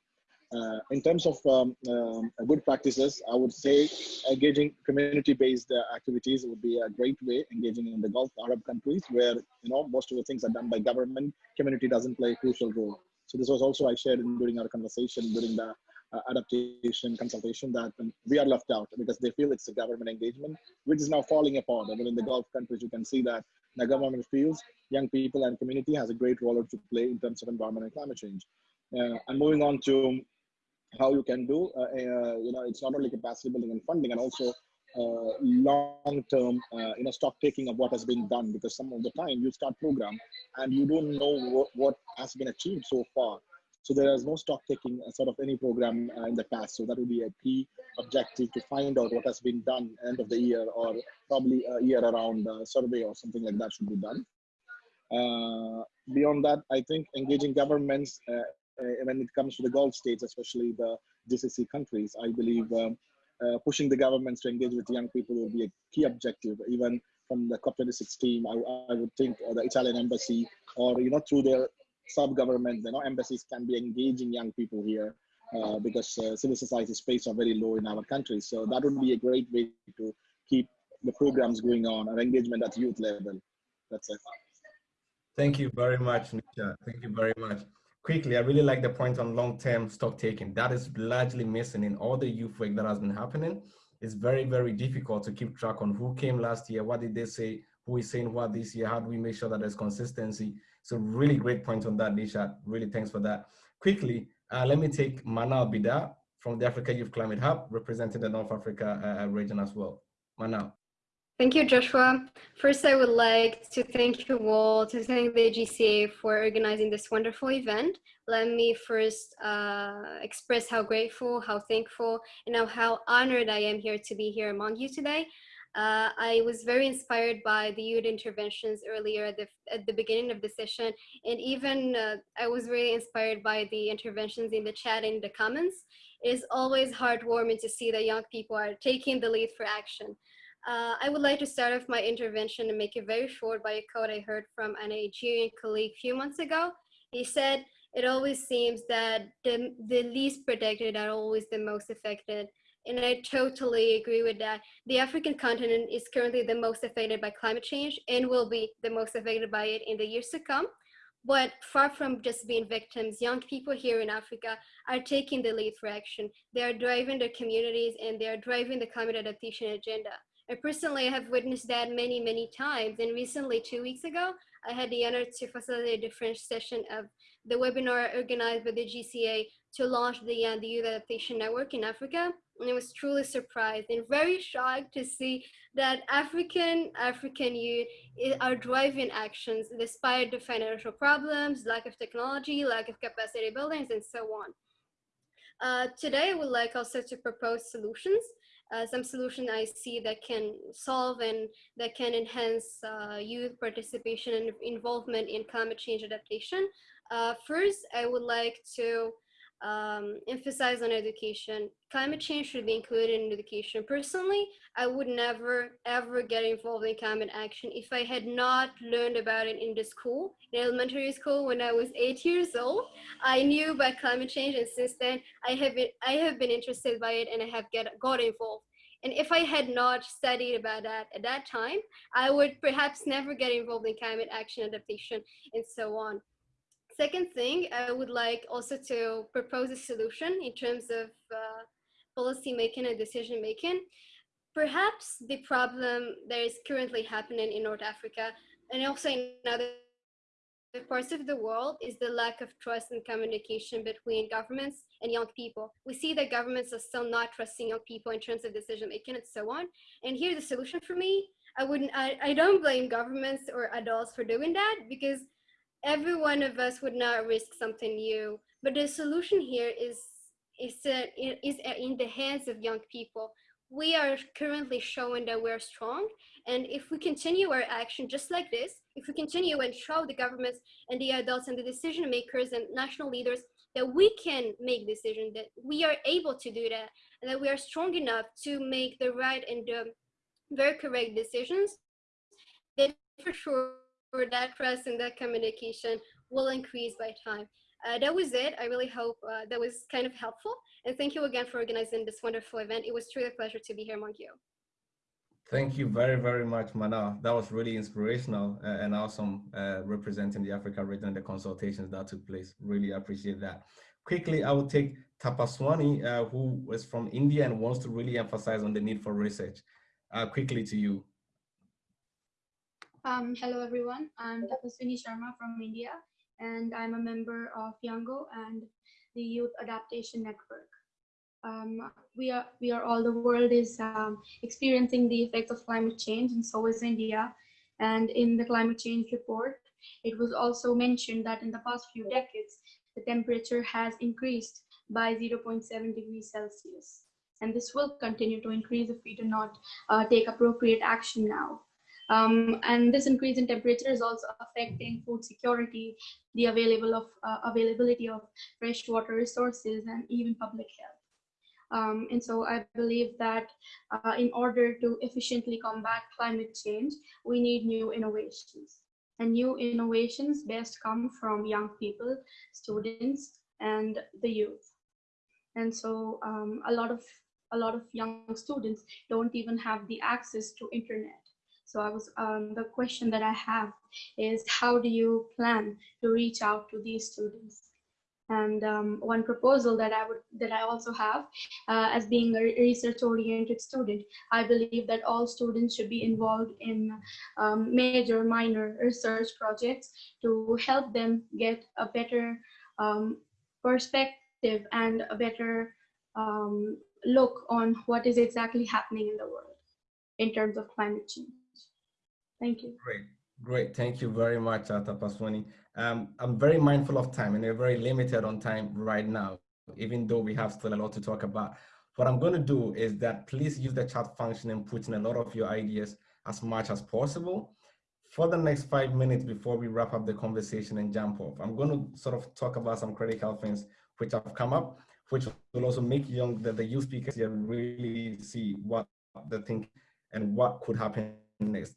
Speaker 15: Uh, in terms of um, um, good practices, I would say engaging community-based uh, activities would be a great way. Engaging in the Gulf Arab countries, where you know most of the things are done by government, community doesn't play a crucial role. So this was also I shared in, during our conversation during the uh, adaptation consultation that um, we are left out because they feel it's a government engagement, which is now falling apart. Even in the Gulf countries, you can see that the government feels young people and community has a great role to play in terms of environment and climate change. Uh, and moving on to how you can do, uh, uh, you know, it's not only capacity building and funding and also uh, long-term, you know, stock taking of what has been done because some of the time you start program and you don't know what, what has been achieved so far. So there is no stock taking sort of any program uh, in the past. So that would be a key objective to find out what has been done end of the year or probably a year around uh, survey or something like that should be done. Uh, beyond that, I think engaging governments uh, when it comes to the Gulf states, especially the GCC countries, I believe um, uh, pushing the governments to engage with young people will be a key objective. Even from the COP26 team, I, I would think uh, the Italian embassy or you know through their sub-government, you know, embassies can be engaging young people here uh, because uh, civil society space are very low in our country. So that would be a great way to keep the programs going on and engagement at youth level. That's it.
Speaker 1: Thank you very much, Nisha. Thank you very much. Quickly, I really like the point on long-term stock taking. That is largely missing in all the youth work that has been happening. It's very, very difficult to keep track on who came last year, what did they say, who is saying what this year, how do we make sure that there's consistency. So really great point on that, Nisha. Really thanks for that. Quickly, uh, let me take Manal Bida from the Africa Youth Climate Hub, representing the North Africa uh, region as well. Manal.
Speaker 16: Thank you, Joshua. First, I would like to thank you all, to thank the GCA for organizing this wonderful event. Let me first uh, express how grateful, how thankful, and how honored I am here to be here among you today. Uh, I was very inspired by the youth interventions earlier at the, at the beginning of the session, and even uh, I was really inspired by the interventions in the chat and the comments. It is always heartwarming to see that young people are taking the lead for action. Uh, I would like to start off my intervention and make it very short by a quote I heard from a Nigerian colleague a few months ago. He said, it always seems that the, the least protected are always the most affected. And I totally agree with that. The African continent is currently the most affected by climate change and will be the most affected by it in the years to come. But far from just being victims, young people here in Africa are taking the lead for action. They are driving their communities and they are driving the climate adaptation agenda. I personally have witnessed that many, many times. And recently, two weeks ago, I had the honor to facilitate the French session of the webinar organized by the GCA to launch the, uh, the Youth Adaptation Network in Africa. And I was truly surprised and very shocked to see that African African youth are driving actions despite the financial problems, lack of technology, lack of capacity buildings, and so on. Uh, today, I would like also to propose solutions uh, some solution I see that can solve and that can enhance uh, youth participation and involvement in climate change adaptation. Uh, first, I would like to um, emphasize on education. Climate change should be included in education. Personally, I would never ever get involved in climate action if I had not learned about it in the school, in elementary school when I was eight years old. I knew about climate change and since then I have been, I have been interested by it and I have get, got involved. And if I had not studied about that at that time, I would perhaps never get involved in climate action adaptation and so on. Second thing, I would like also to propose a solution in terms of uh, policy making and decision making. Perhaps the problem that is currently happening in North Africa and also in other parts of the world is the lack of trust and communication between governments and young people. We see that governments are still not trusting young people in terms of decision making and so on. And here's the solution for me. I wouldn't, I, I don't blame governments or adults for doing that because every one of us would not risk something new. But the solution here is is, uh, is in the hands of young people. We are currently showing that we're strong. And if we continue our action just like this, if we continue and show the governments and the adults and the decision makers and national leaders that we can make decisions, that we are able to do that, and that we are strong enough to make the right and the very correct decisions, then for sure that trust and that communication will increase by time. Uh, that was it. I really hope uh, that was kind of helpful. And thank you again for organizing this wonderful event. It was truly a pleasure to be here among you.
Speaker 1: Thank you very, very much, Mana. That was really inspirational and awesome uh, representing the Africa region and the consultations that took place. Really appreciate that. Quickly, I will take Tapaswini, uh, who is from India and wants to really emphasize on the need for research. Uh, quickly to you.
Speaker 17: Um, hello, everyone. I'm Tapaswini Sharma from India, and I'm a member of Youngo and the Youth Adaptation Network. Um, we are we are all the world is um, experiencing the effects of climate change, and so is India. And in the climate change report, it was also mentioned that in the past few decades, the temperature has increased by 0.7 degrees Celsius, and this will continue to increase if we do not uh, take appropriate action now. Um, and this increase in temperature is also affecting food security, the available of uh, availability of fresh water resources, and even public health. Um, and so I believe that uh, in order to efficiently combat climate change, we need new innovations. And new innovations best come from young people, students, and the youth. And so um, a lot of a lot of young students don't even have the access to internet So I was um, the question that I have is how do you plan to reach out to these students? And um, one proposal that I would that I also have, uh, as being a research-oriented student, I believe that all students should be involved in um, major, minor research projects to help them get a better um, perspective and a better um, look on what is exactly happening in the world in terms of climate change. Thank you.
Speaker 1: Great, great. Thank you very much, Tapaswini. Um, I'm very mindful of time and we're very limited on time right now, even though we have still a lot to talk about. What I'm going to do is that please use the chat function and put in a lot of your ideas as much as possible. For the next five minutes before we wrap up the conversation and jump off, I'm going to sort of talk about some critical things which have come up, which will also make young the, the youth speakers here really see what they think and what could happen next.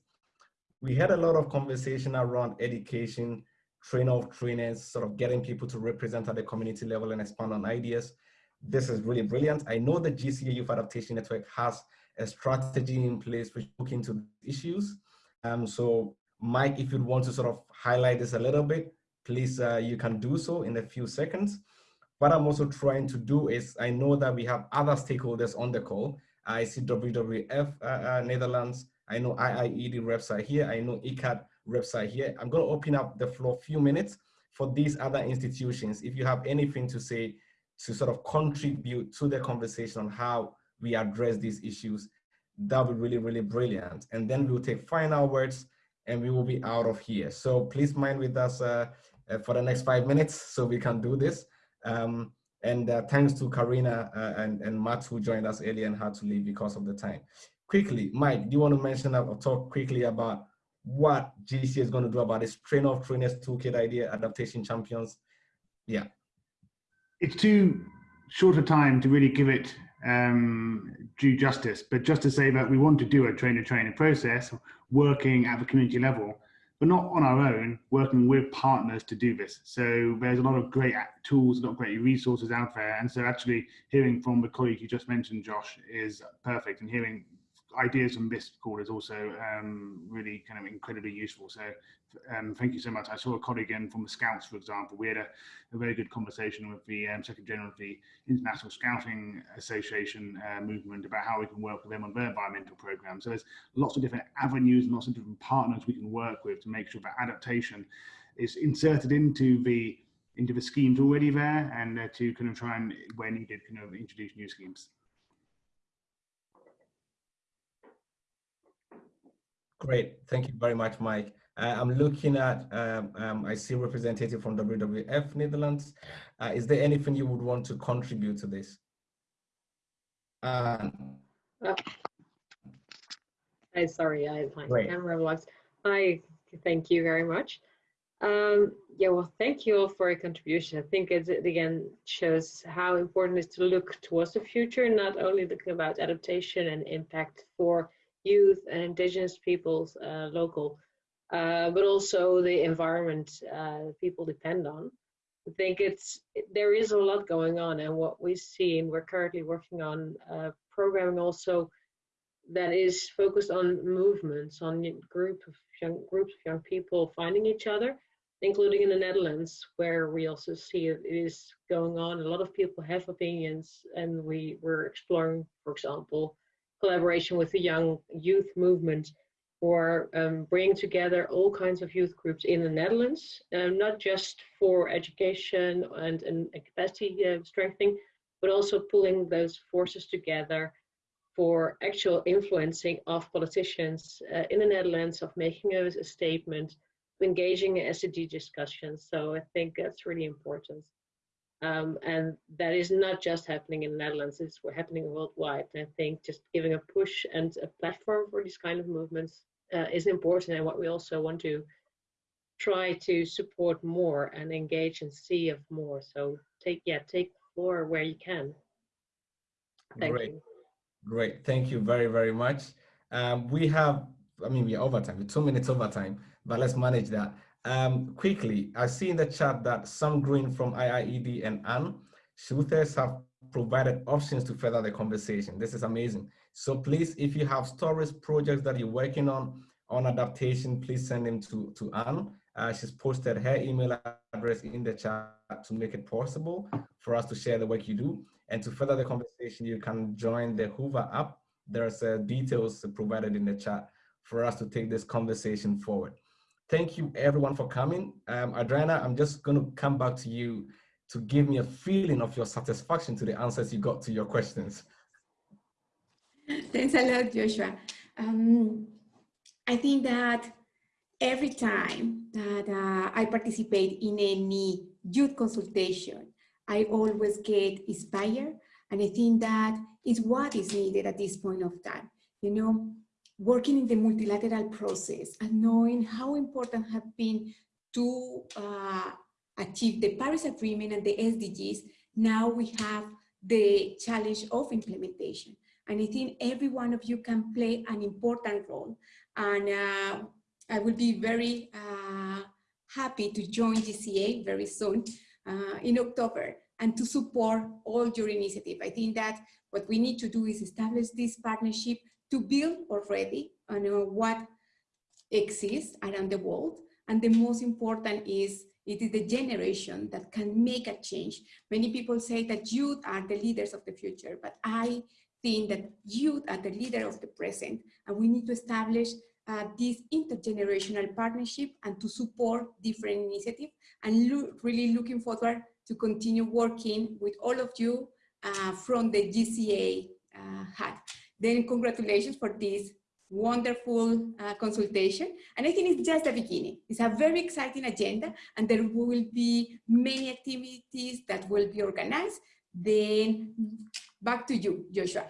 Speaker 1: We had a lot of conversation around education, train of trainers, sort of getting people to represent at the community level and expand on ideas. This is really brilliant. I know the GCA Youth Adaptation Network has a strategy in place which look into issues. Um, so Mike, if you'd want to sort of highlight this a little bit, please, uh, you can do so in a few seconds. What I'm also trying to do is, I know that we have other stakeholders on the call. I see WWF uh, uh, Netherlands, I know IIED reps are here. I know ICCCAD reps are here. I'm going to open up the floor a few minutes for these other institutions. If you have anything to say to sort of contribute to the conversation on how we address these issues, that would be really, really brilliant. And then we'll take final words and we will be out of here. So please mind with us uh, uh, for the next five minutes so we can do this. Um, and uh, thanks to Karina uh, and, and Matt who joined us earlier and had to leave because of the time quickly, Mike, do you want to mention or talk quickly about what GC is going to do about this train of trainers toolkit idea, adaptation champions? Yeah.
Speaker 9: It's too short a time to really give it um, due justice, but just to say that we want to do a trainer trainer process working at the community level, but not on our own, working with partners to do this. So there's a lot of great tools, a lot of great resources out there. And so actually hearing from the colleague you just mentioned, Josh, is perfect. And hearing ideas from this call is also um, really kind of incredibly useful. So um, thank you so much. I saw a colleague in from the Scouts, for example. We had a, a very good conversation with the um, Secretary General of the International Scouting Association uh, movement about how we can work with them on their environmental program. So there's lots of different avenues and lots of different partners we can work with to make sure that adaptation is inserted into the into the schemes already there and uh, to kind of try and, where needed, kind of introduce new schemes.
Speaker 1: Great, thank you very much, Mike. Uh, I'm looking at, um, um, I see representative from WWF Netherlands. Uh, is there anything you would want to contribute to this? Uh,
Speaker 18: I sorry, I my Great. camera was. I thank you very much. Um, yeah, well, thank you all for your contribution. I think it, it again shows how important it is to look towards the future, not only looking about adaptation and impact for youth and indigenous peoples uh, local, uh, but also the environment uh, people depend on. I think it's there is a lot going on, and what we see, and we're currently working on uh, programming also that is focused on movements, on group of young groups of young people finding each other, including in the Netherlands, where we also see it is going on. A lot of people have opinions, and we were exploring, for example, collaboration with the young youth movement for um, bringing together all kinds of youth groups in the Netherlands, um, not just for education and, and capacity uh, strengthening, but also pulling those forces together for actual influencing of politicians uh, in the Netherlands, of making a, a statement, engaging in SDG discussions. So I think that's really important. Um, and that is not just happening in the Netherlands, it's happening worldwide. And I think just giving a push and a platform for these kind of movements uh, is important and what we also want to try to support more and engage and see of more. So take, yeah, take more where you can. Thank
Speaker 1: Great.
Speaker 18: you.
Speaker 1: Great, thank you very, very much. Um, we have, I mean, we're overtime, we're two minutes overtime, but let's manage that. Um, quickly, I see in the chat that Sam Green from IIED and Anne Schultes have provided options to further the conversation. This is amazing. So please, if you have stories, projects that you're working on, on adaptation, please send them to, to Anne. Uh, she's posted her email address in the chat to make it possible for us to share the work you do. And to further the conversation, you can join the Hoover app. There's uh, details provided in the chat for us to take this conversation forward. Thank you everyone for coming. Um, Adriana, I'm just gonna come back to you to give me a feeling of your satisfaction to the answers you got to your questions.
Speaker 12: Thanks a lot, Joshua. Um, I think that every time that uh, I participate in any youth consultation, I always get inspired. And I think that is what is needed at this point of time. You know, working in the multilateral process and knowing how important have been to uh, achieve the Paris Agreement and the SDGs, now we have the challenge of implementation. And I think every one of you can play an important role. And uh, I will be very uh, happy to join GCA very soon uh, in October and to support all your initiative. I think that what we need to do is establish this partnership to build already on what exists around the world. And the most important is it is the generation that can make a change. Many people say that youth are the leaders of the future, but I think that youth are the leader of the present, and we need to establish uh, this intergenerational partnership and to support different initiatives and lo really looking forward to continue working with all of you uh, from the GCA uh, hat. Then congratulations for this wonderful uh, consultation. And I think it's just the beginning. It's a very exciting agenda and there will be many activities that will be organized. Then back to you, Joshua.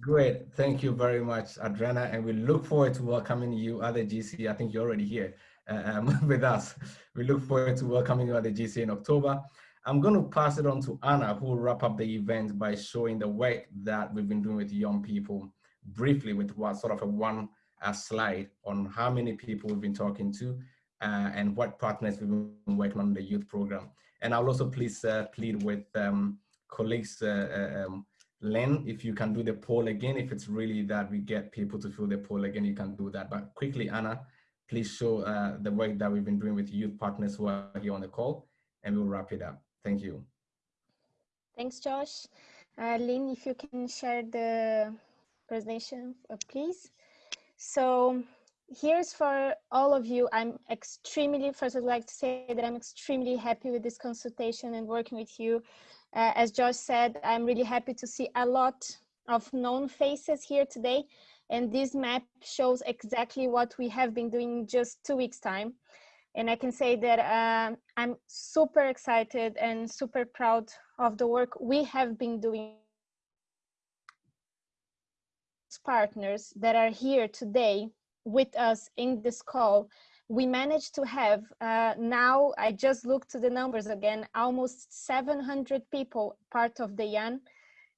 Speaker 1: Great. Thank you very much, Adriana. And we look forward to welcoming you at the GC. I think you're already here um, *laughs* with us. We look forward to welcoming you at the GC in October. I'm going to pass it on to Anna, who will wrap up the event by showing the work that we've been doing with young people briefly with what sort of a one uh, slide on how many people we've been talking to uh, and what partners we've been working on the youth program. And I'll also please uh, plead with um, colleagues uh, uh, um, Len, if you can do the poll again, if it's really that we get people to fill the poll again, you can do that. But quickly, Anna, please show uh, the work that we've been doing with youth partners who are here on the call, and we'll wrap it up. Thank you.
Speaker 4: Thanks, Josh. Uh, Lynn, if you can share the presentation, uh, please. So here's for all of you. I'm extremely, first I'd like to say that I'm extremely happy with this consultation and working with you. Uh, as Josh said, I'm really happy to see a lot of known faces here today. And this map shows exactly what we have been doing in just two weeks time. And I can say that uh, I'm super excited and super proud of the work we have been doing partners that are here today with us in this call. We managed to have uh, now i just looked to the numbers again almost 700 people part of the YAN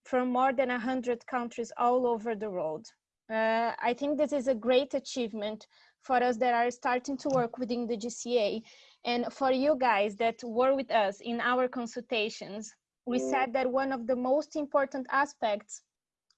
Speaker 4: from more than 100 countries all over the world. Uh, i think this is a great achievement for us that are starting to work within the gca and for you guys that were with us in our consultations we mm. said that one of the most important aspects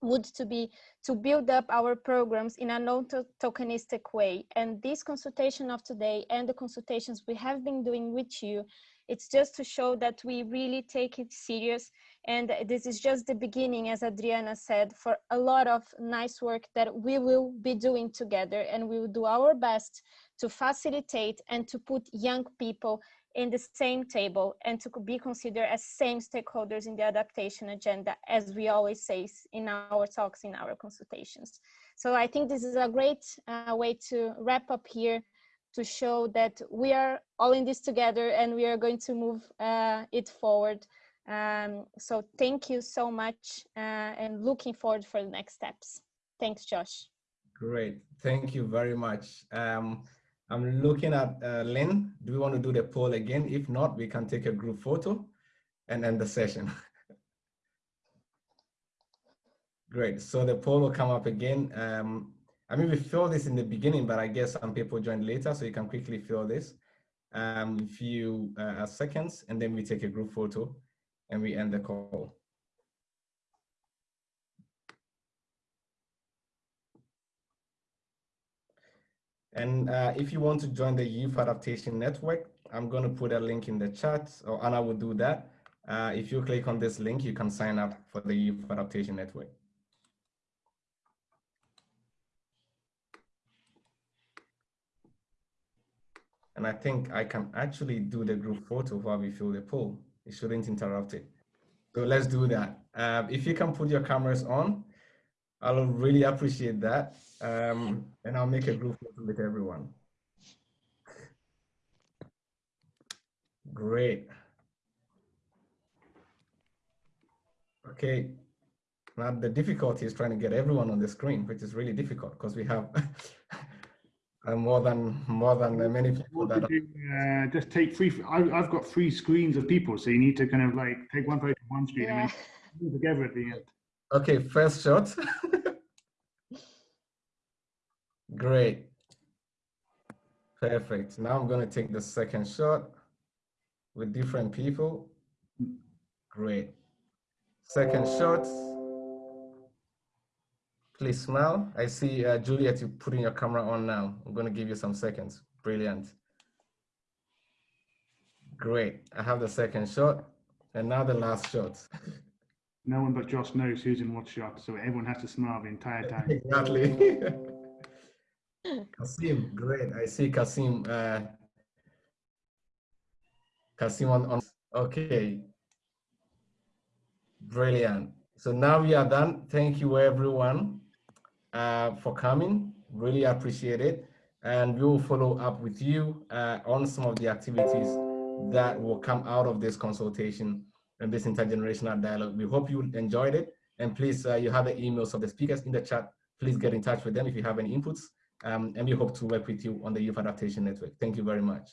Speaker 4: would to be to build up our programs in a non-tokenistic way. And this consultation of today and the consultations we have been doing with you, it's just to show that we really take it serious. And this is just the beginning, as Adriana said, for a lot of nice work that we will be doing together. And we will do our best to facilitate and to put young people in the same table and to be considered as same stakeholders in the adaptation agenda, as we always say in our talks, in our consultations. So I think this is a great uh, way to wrap up here to show that we are all in this together and we are going to move uh, it forward. Um, so thank you so much uh, and looking forward for the next steps. Thanks, Josh.
Speaker 1: Great, thank you very much. Um, I'm looking at uh, Lynn. Do we want to do the poll again? If not, we can take a group photo and end the session. *laughs* Great, so the poll will come up again. Um, I mean, we fill this in the beginning, but I guess some people joined later, so you can quickly fill this. Um, a few uh, seconds, and then we take a group photo and we end the call. And uh, if you want to join the Youth Adaptation Network, I'm going to put a link in the chat, or Anna will do that. Uh, if you click on this link, you can sign up for the Youth Adaptation Network. And I think I can actually do the group photo while we fill the poll. It shouldn't interrupt it. So let's do that. Uh, if you can put your cameras on, I'll really appreciate that. Um, and I'll make a group with everyone. Great. Okay, now the difficulty is trying to get everyone on the screen, which is really difficult because we have *laughs* uh, more than more than many people that.
Speaker 9: Uh, just take three. I, have got three screens of people, so you need to kind of like take one photo one screen yeah. and then together at the end.
Speaker 1: Okay, first shot. *laughs* Great. Perfect. Now I'm going to take the second shot with different people. Great. Second shot. Please smile. I see uh, Juliet, you putting your camera on now. I'm going to give you some seconds. Brilliant. Great. I have the second shot and now the last shot. *laughs*
Speaker 9: No one but Josh knows who's in what shot, so everyone has to smile the entire time. *laughs*
Speaker 1: exactly. *laughs* Kasim, great. I see Kasim. Uh, Kasim on, on. Okay. Brilliant. So now we are done. Thank you, everyone, uh, for coming. Really appreciate it. And we will follow up with you uh, on some of the activities that will come out of this consultation and this intergenerational dialogue. We hope you enjoyed it. And please, uh, you have the emails of the speakers in the chat. Please get in touch with them if you have any inputs. Um, and we hope to work with you on the Youth Adaptation Network. Thank you very much.